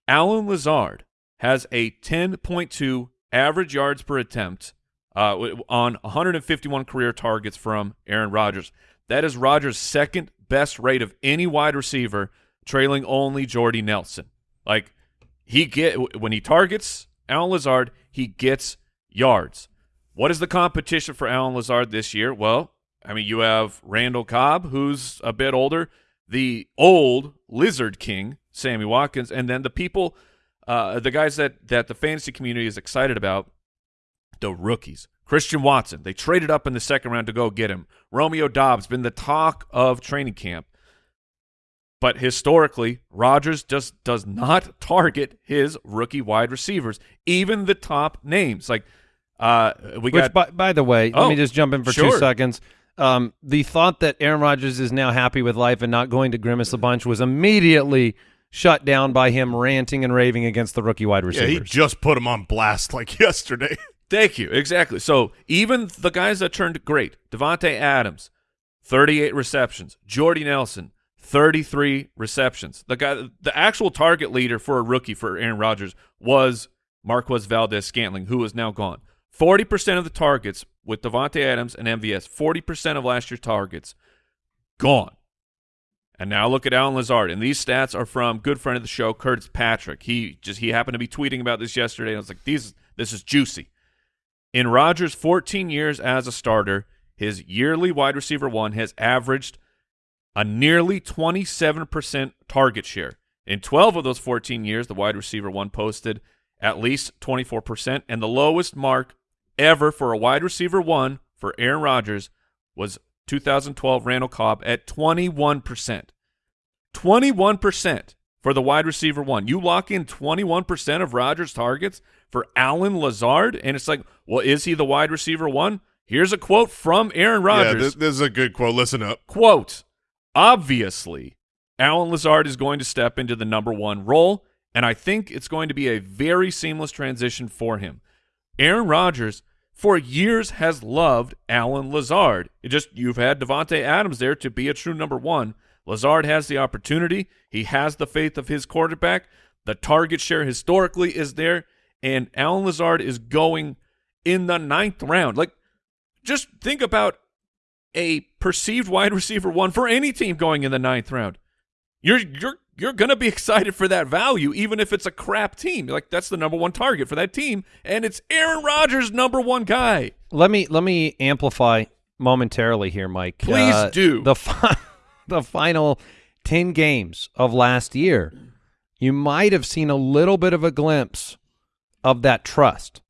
Allen Lazard has a 10.2 average yards per attempt uh, on 151 career targets from Aaron Rodgers. That is Rodgers' second best rate of any wide receiver, trailing only Jordy Nelson. Like he get when he targets Allen Lazard, he gets yards. What is the competition for Allen Lazard this year? Well, I mean, you have Randall Cobb, who's a bit older, the old Lizard King, Sammy Watkins, and then the people, uh, the guys that that the fantasy community is excited about, the rookies. Christian Watson, they traded up in the second round to go get him. Romeo Doubs been the talk of training camp. But historically, Rodgers just does not target his rookie wide receivers, even the top names. Like uh we Which, got by, by the way, let Oh, me just jump in for sure. two seconds. Um, the thought that Aaron Rodgers is now happy with life and not going to grimace a bunch was immediately shut down by him ranting and raving against the rookie wide receivers. Yeah, he just put him on blast like yesterday. Thank you. Exactly. So even the guys that turned great, Davante Adams, 38 receptions. Jordy Nelson, 33 receptions. The guy, the actual target leader for a rookie for Aaron Rodgers was Marquez Valdes-Scantling, who is now gone. 40% of the targets with Davante Adams and MVS, 40% of last year's targets gone. And now look at Allen Lazard, and these stats are from good friend of the show, Curtis Patrick. He just he happened to be tweeting about this yesterday. And I was like, these this is juicy. In Rodgers' 14 years as a starter, his yearly wide receiver one has averaged a nearly 27% target share. In 12 of those 14 years, the wide receiver one posted at least 24%, and the lowest mark ever for a wide receiver one for Aaron Rodgers was 2012 Randall Cobb at 21%. 21% for the wide receiver one. You lock in 21% of Rodgers' targets for Allen Lazard, and it's like, well, is he the wide receiver one? Here's a quote from Aaron Yeah, Rodgers. this, this is a good quote. Listen up. Quote, obviously, Allen Lazard is going to step into the number one role, and I think it's going to be a very seamless transition for him. Aaron Rodgers, for years, has loved Allen Lazard. It just you've had Davante Adams there to be a true number one. Lazard has the opportunity. He has the faith of his quarterback. The target share historically is there, and Allen Lazard is going in the ninth round. Like, just think about a perceived wide receiver one for any team going in the ninth round. You're you're you're gonna be excited for that value, even if it's a crap team. Like that's the number one target for that team, and it's Aaron Rodgers, number one guy. Let me let me amplify momentarily here, Mike. Uh, Please do. the the final ten games of last year. You might have seen a little bit of a glimpse of that trust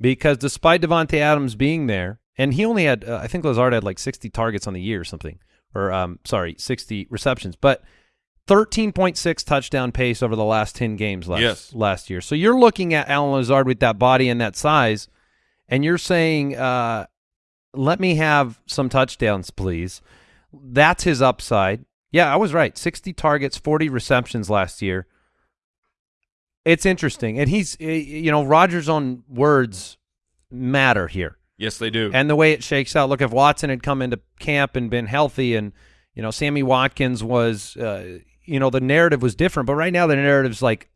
because despite Davante Adams being there, and he only had uh, I think Lazard had like sixty targets on the year or something, or um sorry sixty receptions, but. 13.6 touchdown pace over the last 10 games last Yes. last year. So you're looking at Allen Lazard with that body and that size and you're saying uh let me have some touchdowns, please. That's his upside. Yeah, I was right. 60 targets, 40 receptions last year. It's interesting. And he's, eh, you know, Rodgers' own words matter here. Yes, they do. And the way it shakes out. Look, if Watson had come into camp and been healthy and, you know, Sammy Watkins was, uh, you know, the narrative was different. But right now the narrative's like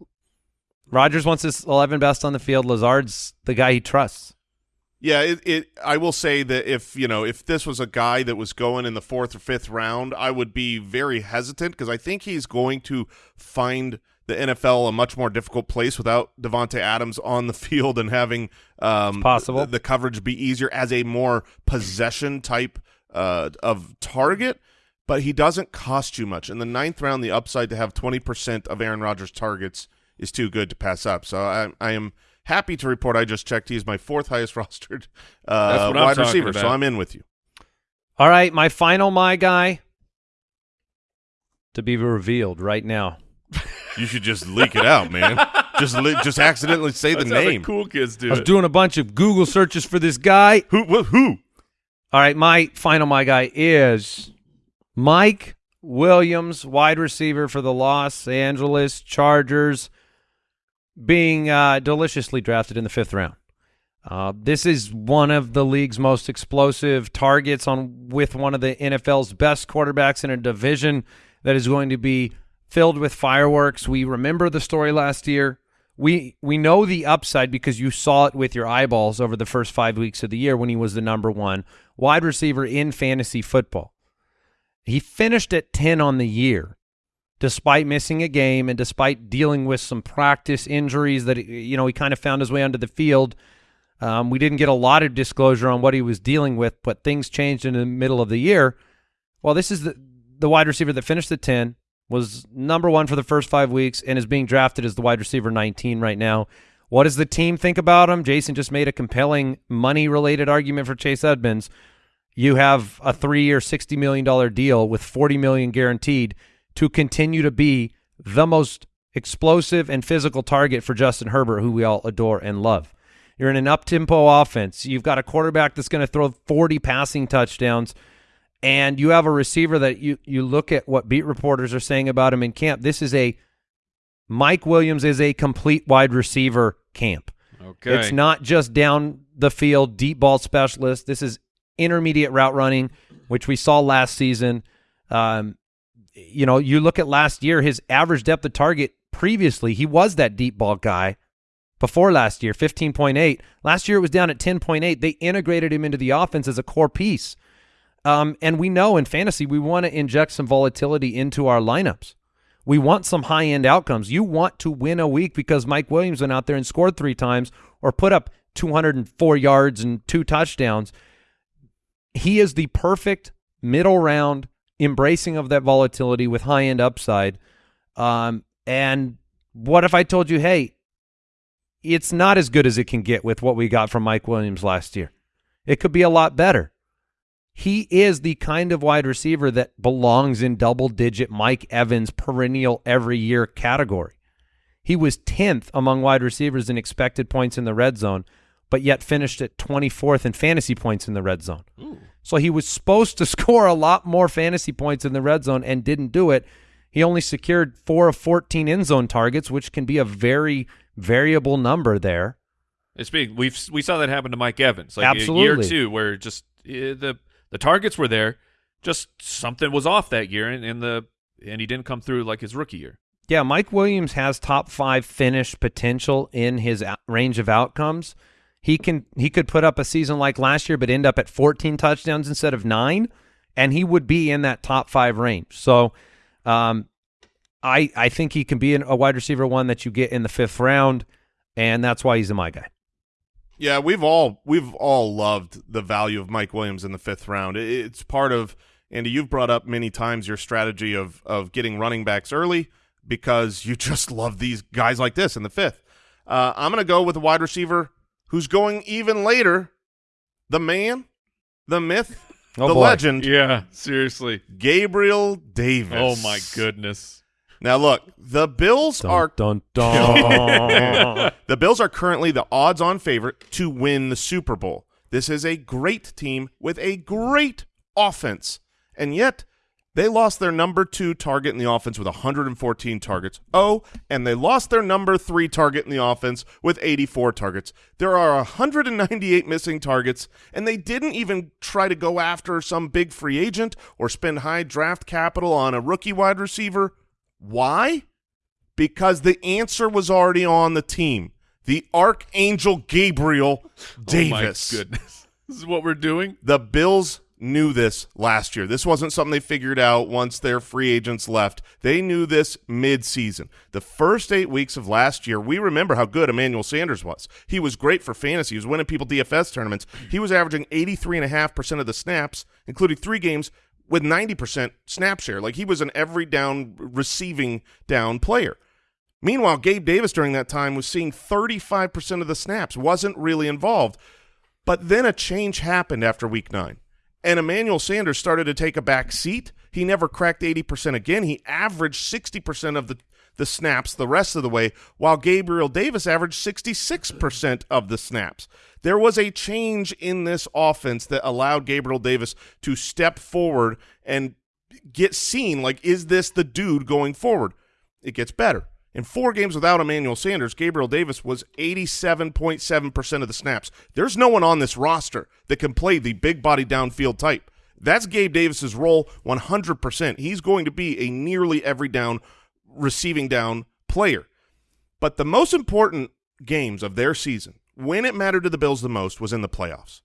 Rodgers wants his 11 best on the field. Lazard's the guy he trusts. Yeah, it, it. I will say that if you know if this was a guy that was going in the fourth or fifth round, I would be very hesitant because I think he's going to find the NFL a much more difficult place without Davante Adams on the field and having um, possible. The, the coverage be easier as a more possession type uh, of target. But he doesn't cost you much. In the ninth round, the upside to have twenty percent of Aaron Rodgers' targets is too good to pass up. So I, I am happy to report I just checked. He's my fourth highest rostered uh, That's what I'm wide talking receiver, so. I'm in with you. All right, my final my guy to be revealed right now. You should just leak it out, man. just li- just accidentally say the That's how name. cool kids do I was it. doing a bunch of Google searches for this guy. Who? Wh- who? All right, my final my guy is Mike Williams, wide receiver for the Los Angeles Chargers, being uh, deliciously drafted in the fifth round. Uh, this is one of the league's most explosive targets on with one of the NFL's best quarterbacks in a division that is going to be filled with fireworks. We remember the story last year. We we know the upside because you saw it with your eyeballs over the first five weeks of the year when he was the number one wide receiver in fantasy football. He finished at 10 on the year despite missing a game and despite dealing with some practice injuries that you know he kind of found his way onto the field. Um, we didn't get a lot of disclosure on what he was dealing with, but things changed in the middle of the year. Well, this is the the wide receiver that finished the 10, was number one for the first five weeks, and is being drafted as the wide receiver 19 right now. What does the team think about him? Jason just made a compelling money related argument for Chase Edmonds. You have a three year, $60 million deal with 40 million guaranteed to continue to be the most explosive and physical target for Justin Herbert, who we all adore and love. You're in an up tempo offense. You've got a quarterback that's going to throw 40 passing touchdowns, and you have a receiver that you you look at what beat reporters are saying about him in camp. This is a Mike Williams is a complete wide receiver camp. Okay. It's not just down the field deep ball specialist. This is intermediate route running, which we saw last season. Um, you know, you look at last year, his average depth of target previously, he was that deep ball guy before last year, 15.8. Last year it was down at 10.8. They integrated him into the offense as a core piece. Um, and we know in fantasy, we want to inject some volatility into our lineups. We want some high end outcomes. You want to win a week because Mike Williams went out there and scored three times or put up 204 yards and two touchdowns. He is the perfect middle round embracing of that volatility with high end upside. Um, and what if I told you, hey, it's not as good as it can get with what we got from Mike Williams last year? It could be a lot better. He is the kind of wide receiver that belongs in double digit Mike Evans perennial every year category. He was 10th among wide receivers in expected points in the red zone, but yet finished at 24th in fantasy points in the red zone. So he was supposed to score a lot more fantasy points in the red zone and didn't do it. He only secured four of 14 end zone targets, which can be a very variable number there. It's big. We've we saw that happen to Mike Evans, like a year two, where just eh, the the targets were there, just something was off that year, and, and the and he didn't come through like his rookie year. Yeah, Mike Williams has top five finish potential in his range of outcomes. He can he could put up a season like last year, but end up at 14 touchdowns instead of nine, and he would be in that top five range. So, um, I I think he can be a wide receiver one that you get in the fifth round, and that's why he's a my guy. Yeah, we've all we've all loved the value of Mike Williams in the fifth round. It's part of Andy. You've brought up many times your strategy of of getting running backs early because you just love these guys like this in the fifth. Uh, I'm going to go with a wide receiver who's going even later. The man, the myth, Oh, the boy. legend, Yeah, seriously. Gabriel Davis. Oh my goodness. Now look, the Bills are dun dun. the Bills are currently the odds-on favorite to win the Super Bowl. This is a great team with a great offense, and yet they lost their number two target in the offense with 114 targets. Oh, and they lost their number three target in the offense with 84 targets. There are 198 missing targets, and they didn't even try to go after some big free agent or spend high draft capital on a rookie wide receiver. Why? because the answer was already on the team. The Archangel Gabriel Davis. Oh my goodness. This is what we're doing. The Bills knew this last year. This wasn't something they figured out once their free agents left. They knew this mid-season. The first eight weeks of last year, we remember how good Emmanuel Sanders was. He was great for fantasy. He was winning people DFS tournaments. He was averaging 83.5% of the snaps, including three games with 90% snap share. Like he was an every down receiving down player. Meanwhile, Gabe Davis during that time was seeing 35% of the snaps, wasn't really involved. But then a change happened after week nine, and Emmanuel Sanders started to take a back seat. He never cracked 80% again. He averaged 60% of the, the snaps the rest of the way, while Gabriel Davis averaged 66% of the snaps. There was a change in this offense that allowed Gabriel Davis to step forward and get seen like, is this the dude going forward? It gets better. In four games without Emmanuel Sanders, Gabriel Davis was 87.7% of the snaps. There's no one on this roster that can play the big body downfield type. That's Gabe Davis's role 100%. He's going to be a nearly every down receiving down player. But the most important games of their season, when it mattered to the Bills the most, was in the playoffs.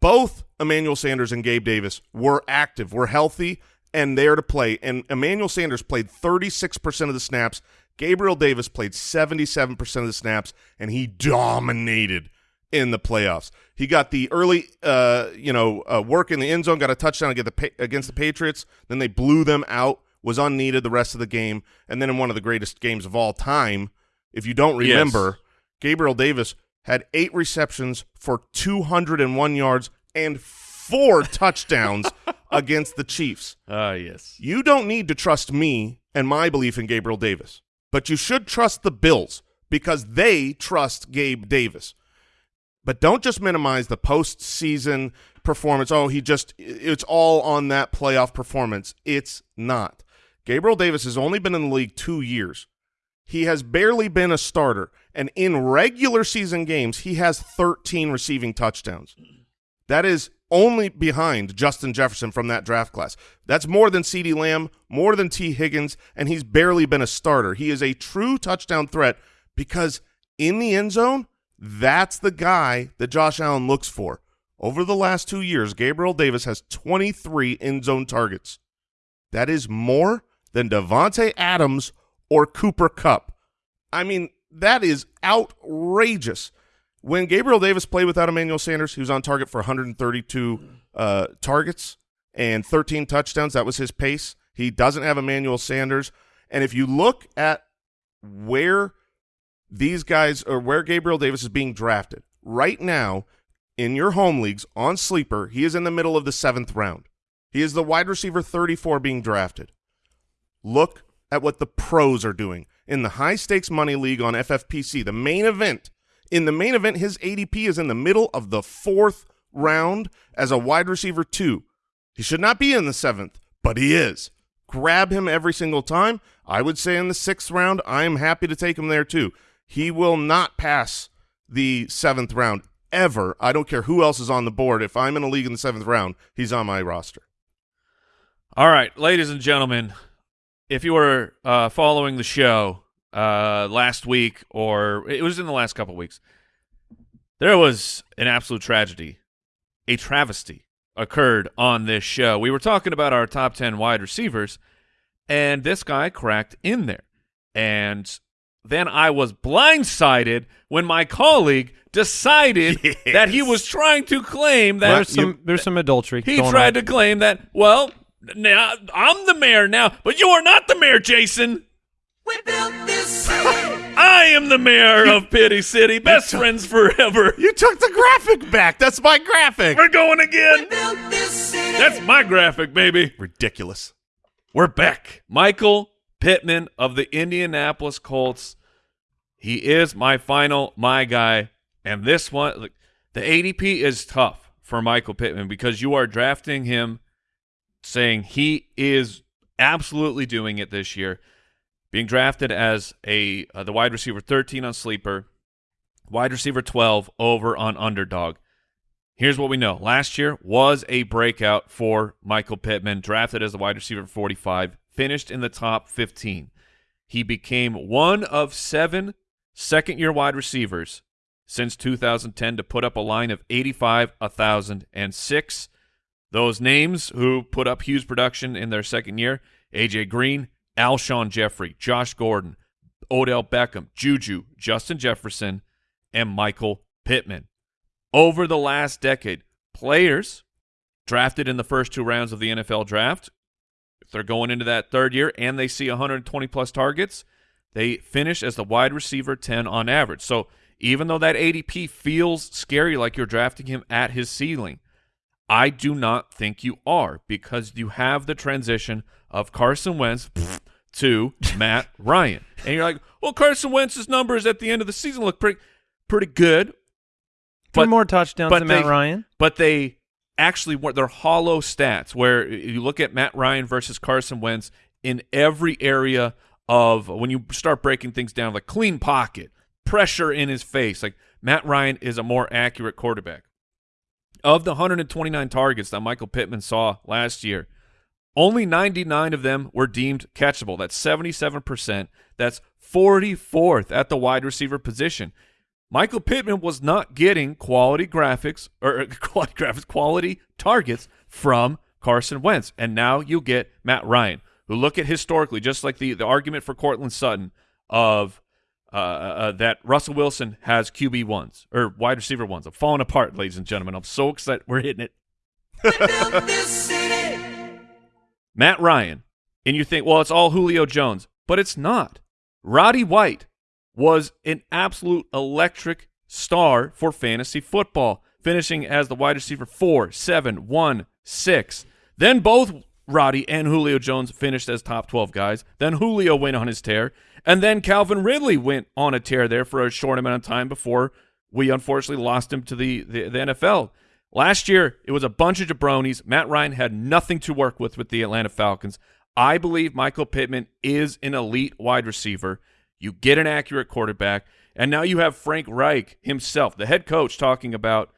Both Emmanuel Sanders and Gabe Davis were active, were healthy, and there to play. And Emmanuel Sanders played 36% of the snaps. Gabriel Davis played 77% of the snaps, and he dominated in the playoffs. He got the early, uh, you know, uh, work in the end zone, got a touchdown against the, Pa- against the Patriots. Then they blew them out, was unneeded the rest of the game. And then in one of the greatest games of all time, if you don't Yes. remember, Gabriel Davis had eight receptions for 201 yards and four touchdowns against the Chiefs. Ah, yes. You don't need to trust me and my belief in Gabriel Davis, but you should trust the Bills because they trust Gabe Davis. But don't just minimize the postseason performance. Oh, he just, it's all on that playoff performance. It's not. Gabriel Davis has only been in the league two years. He has barely been a starter. And in regular season games, he has 13 receiving touchdowns. That is only behind Justin Jefferson from that draft class. That's more than CeeDee Lamb, more than Tee Higgins, and he's barely been a starter. He is a true touchdown threat because in the end zone, that's the guy that Josh Allen looks for. Over the last two years, Gabriel Davis has 23 end zone targets. That is more than Davante Adams or Cooper Kupp. I mean, that is outrageous. When Gabriel Davis played without Emmanuel Sanders, he was on target for 132 uh, targets and 13 touchdowns. That was his pace. He doesn't have Emmanuel Sanders. And if you look at where these guys or where Gabriel Davis is being drafted right now in your home leagues on sleeper, he is in the middle of the seventh round. He is the wide receiver 34 being drafted. Look at what the pros are doing in the high stakes money league on FFPC, the main event. In the main event, his ADP is in the middle of the fourth round as a wide receiver two. He should not be in the seventh, but he is. Grab him every single time. I would say in the sixth round, I am happy to take him there too. He will not pass the seventh round ever. I don't care who else is on the board. If I'm in a league in the seventh round, he's on my roster. All right, ladies and gentlemen, if you were uh, following the show uh, last week, or it was in the last couple weeks, there was an absolute tragedy, a travesty occurred on this show. We were talking about our top 10 wide receivers, and this guy cracked in there. And then I was blindsided when my colleague decided that he was trying to claim that There's some there's some adultery. he going tried on. to claim that, well, now I'm the mayor now, but you are not the mayor, Jason. I am the mayor of Pity City. Best friends forever. You took the graphic back. That's my graphic. We're going again. That's my graphic, baby. Ridiculous. We're back. Michael Pittman of the Indianapolis Colts. He is my final, my guy. And this one, look, the ADP is tough for Michael Pittman because you are drafting him saying he is absolutely doing it this year. Being drafted as a uh, the wide receiver 13 on sleeper, wide receiver 12 over on underdog. Here's what we know. Last year was a breakout for Michael Pittman, drafted as the wide receiver 45, finished in the top 15. He became one of seven second-year wide receivers since 2010 to put up a line of 85, 1,000, and 6. Those names who put up huge production in their second year, A.J. Green, Alshon Jeffery, Josh Gordon, Odell Beckham, Juju, Justin Jefferson, and Michael Pittman. Over the last decade, players drafted in the first two rounds of the NFL draft, if they're going into that third year and they see 120 plus targets, they finish as the wide receiver 10 on average. So even though that ADP feels scary like you're drafting him at his ceiling, I do not think you are because you have the transition of Carson Wentz to Matt Ryan. And you're like, well, Carson Wentz's numbers at the end of the season look pretty pretty good. Three more touchdowns but than Matt Ryan. But they actually were they're hollow stats where you look at Matt Ryan versus Carson Wentz in every area of when you start breaking things down, like clean pocket, pressure in his face. Like Matt Ryan is a more accurate quarterback. Of the 129 targets that Michael Pittman saw last year, only 99 of them were deemed catchable. That's 77%. That's 44th at the wide receiver position. Michael Pittman was not getting quality graphics or uh, quality graphics, quality targets from Carson Wentz. And now you get Matt Ryan, who look at historically, just like the, the argument for Courtland Sutton of uh, uh, that Russell Wilson has QB ones or wide receiver ones. I'm falling apart, ladies and gentlemen. I'm so excited. We're hitting it. Matt Ryan, and you think, well, it's all Julio Jones, but it's not. Roddy White was an absolute electric star for fantasy football, finishing as the wide receiver four, seven, one, six. Then both Roddy and Julio Jones finished as top 12 guys. Then Julio went on his tear. And then Calvin Ridley went on a tear there for a short amount of time before we unfortunately lost him to the, the, the NFL. Last year, it was a bunch of jabronis. Matt Ryan had nothing to work with with the Atlanta Falcons. I believe Michael Pittman is an elite wide receiver. You get an accurate quarterback, and now you have Frank Reich himself, the head coach, talking about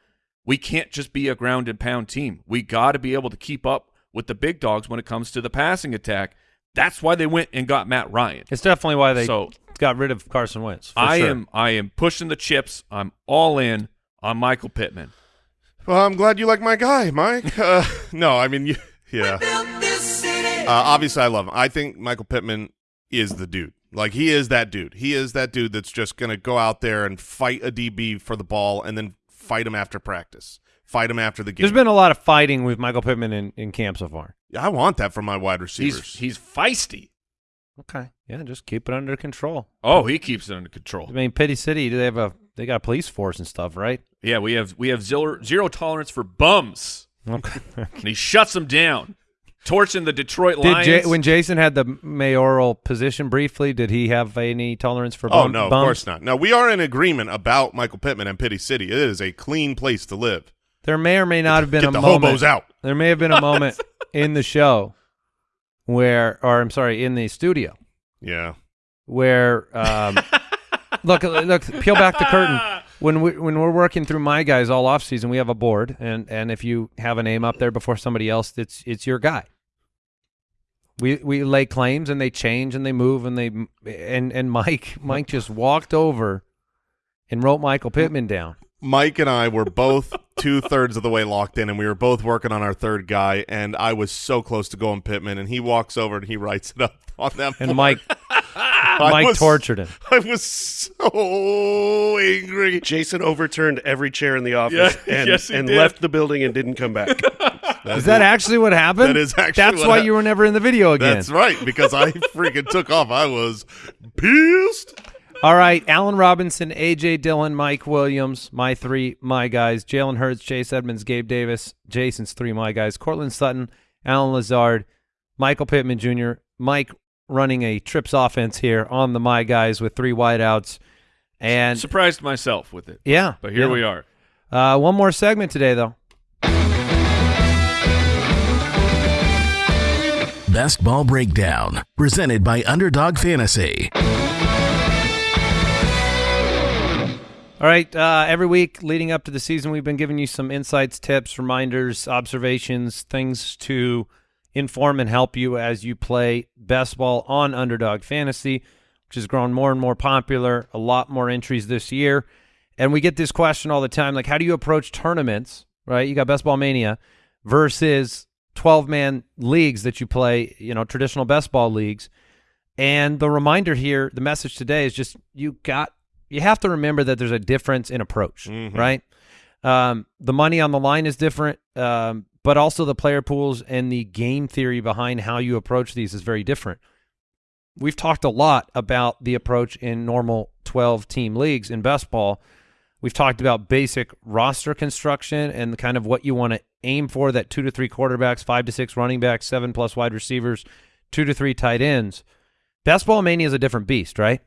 we can't just be a ground and pound team. We got to be able to keep up with the big dogs when it comes to the passing attack. That's why they went and got Matt Ryan. It's definitely why they So- got rid of Carson Wentz. for I sure. am I am pushing the chips. I'm all in on Michael Pittman. Well, I'm glad you like my guy, Mike. Uh, no, I mean, you, yeah. Uh, obviously, I love him. I think Michael Pittman is the dude. Like he is that dude. He is that dude that's just going to go out there and fight a DB for the ball and then fight him after practice. Fight him after the game. There's been a lot of fighting with Michael Pittman in, in camp so far. I want that from my wide receivers. He's he's feisty. Okay. Yeah, just keep it under control. Oh, he keeps it under control. I mean, Pity City, do they have a they got a police force and stuff, right? Yeah, we have we have zero, zero tolerance for bums, Okay. and he shuts them down, torching the Detroit did Lions. J- when Jason had the mayoral position briefly, did he have any tolerance for oh bum- no, of course not. Now, we are in agreement about Michael Pittman and Pity City. It is a clean place to live. There may or may not have been Get a the moment. hobos out. There may have been a moment in the show where, or I'm sorry, in the studio Yeah. where, um, look, look, peel back the curtain. When we when we're working through my guys all off season, we have a board, and and if you have a name up there before somebody else, it's it's your guy. We we lay claims, and they change, and they move, and they and and Mike Mike just walked over and wrote Michael Pittman down. Mike and I were both two thirds of the way locked in, and we were both working on our third guy. And I was so close to going Pittman, and he walks over and he writes it up on them. And board. Mike I Mike was- tortured him. I was so angry. Jason overturned every chair in the office Yeah, and, yes, and left the building and didn't come back. Is that actually what happened? That is actually That's what why hap- you were never in the video again. That's right, because I freaking took off. I was pissed. All right, Allen Robinson, AJ Dillon, Mike Williams, my three, my guys. Jalen Hurts, Chase Edmonds, Gabe Davis, Jason's three, my guys. Courtland Sutton, Allen Lazard, Michael Pittman Jr., Mike running a trips offense here on the my guys with three wideouts. And Surprised myself with it, yeah, but here yeah. we are. Uh, one more segment today, though. Best Ball Breakdown, presented by Underdog Fantasy. All right. Uh, every week leading up to the season, we've been giving you some insights, tips, reminders, observations, things to inform and help you as you play best ball on Underdog Fantasy, which has grown more and more popular. A lot more entries this year. And we get this question all the time like, how do you approach tournaments, right? You got Best Ball Mania versus 12 man leagues that you play, you know, traditional best ball leagues. And the reminder here, the message today is just you got you have to remember that there's a difference in approach, right? Um, the money on the line is different, um, but also the player pools and the game theory behind how you approach these is very different. We've talked a lot about the approach in normal 12 team leagues in best ball. We've talked about basic roster construction and the kind of what you want to aim for that two to three quarterbacks, five to six running backs, seven plus wide receivers, two to three tight ends. Best ball mania is a different beast, right?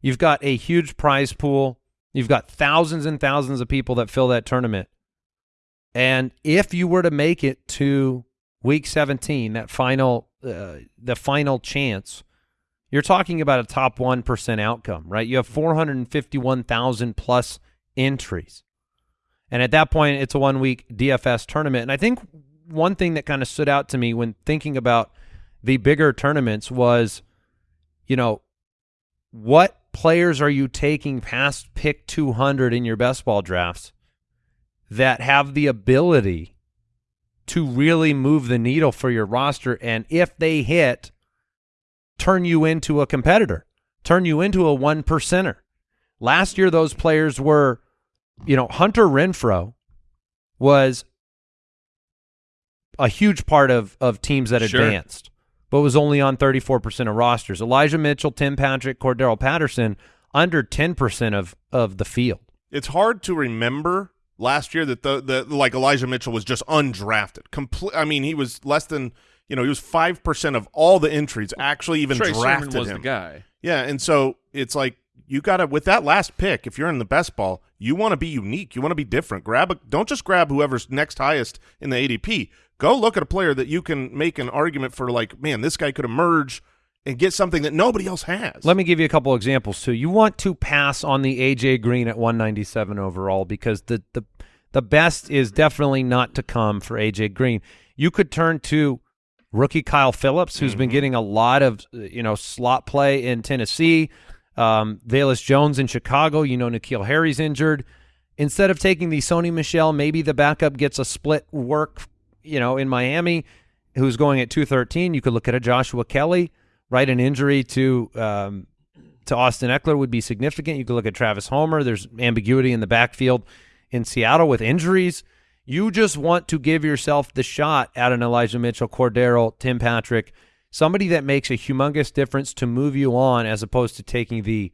You've got a huge prize pool. You've got thousands and thousands of people that fill that tournament. And if you were to make it to week 17, that final uh, the final chance, you're talking about a top 1% outcome, right? You have 451,000 plus entries. And at that point, it's a one week DFS tournament. And I think one thing that kind of stood out to me when thinking about the bigger tournaments was, you know, what players are you taking past pick 200 in your best ball drafts that have the ability to really move the needle for your roster? And if they hit, turn you into a competitor, turn you into a one percenter. Last year, those players were, you know, Hunter Renfrow was a huge part of, of teams that Sure. advanced, but was only on 34% of rosters. Elijah Mitchell, Tim Patrick, Cordarrelle Patterson, under 10% of, of the field. It's hard to remember last year that the, the like Elijah Mitchell was just undrafted. Complete. I mean, he was less than you know he was five percent of all the entries actually even Trey drafted Sermon was him. the guy. Yeah, and so it's like you got to with that last pick. If you're in the best ball, you want to be unique. You want to be different. Grab a don't just grab whoever's next highest in the ADP. Go look at a player that you can make an argument for. Like, man, this guy could emerge and get something that nobody else has. Let me give you a couple examples too. You want to pass on the AJ Green at 197 overall because the the the best is definitely not to come for AJ Green. You could turn to rookie Kyle Philips, who's been getting a lot of you know slot play in Tennessee. Um, Velus Jones in Chicago. You know N'Keal Harry's injured. Instead of taking the Sony Michel, maybe the backup gets a split work. You know in Miami, who's going at two thirteen. You could look at a Joshua Kelley. Right, an injury to um, to Austin Ekeler would be significant. You could look at Travis Homer. There's ambiguity in the backfield in Seattle with injuries. You just want to give yourself the shot at an Elijah Mitchell, Cordero, Tim Patrick, somebody that makes a humongous difference to move you on as opposed to taking the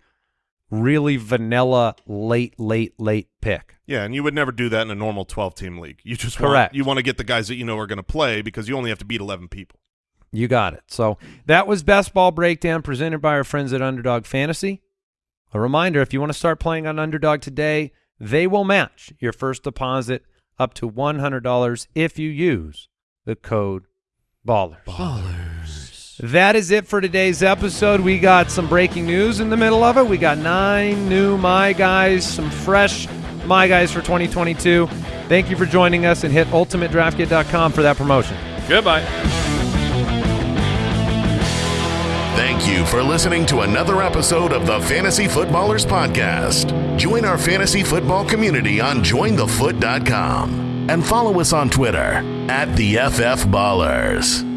really vanilla late, late, late pick. Yeah, and you would never do that in a normal 12-team league. You just Correct. Want, you want to get the guys that you know are going to play because you only have to beat 11 people. You got it. So that was Best Ball Breakdown presented by our friends at Underdog Fantasy. A reminder if you want to start playing on Underdog today, they will match your first deposit up to $100 if you use the code BALLERS. That is it for today's episode. We got some breaking news in the middle of it. We got nine new My Guys, some fresh My Guys for 2022. Thank you for joining us and hit ultimatedraftkit.com for that promotion. Goodbye. Thank you for listening to another episode of the Fantasy Footballers Podcast. Join our fantasy football community on jointhefoot.com and follow us on Twitter at the FF Ballers.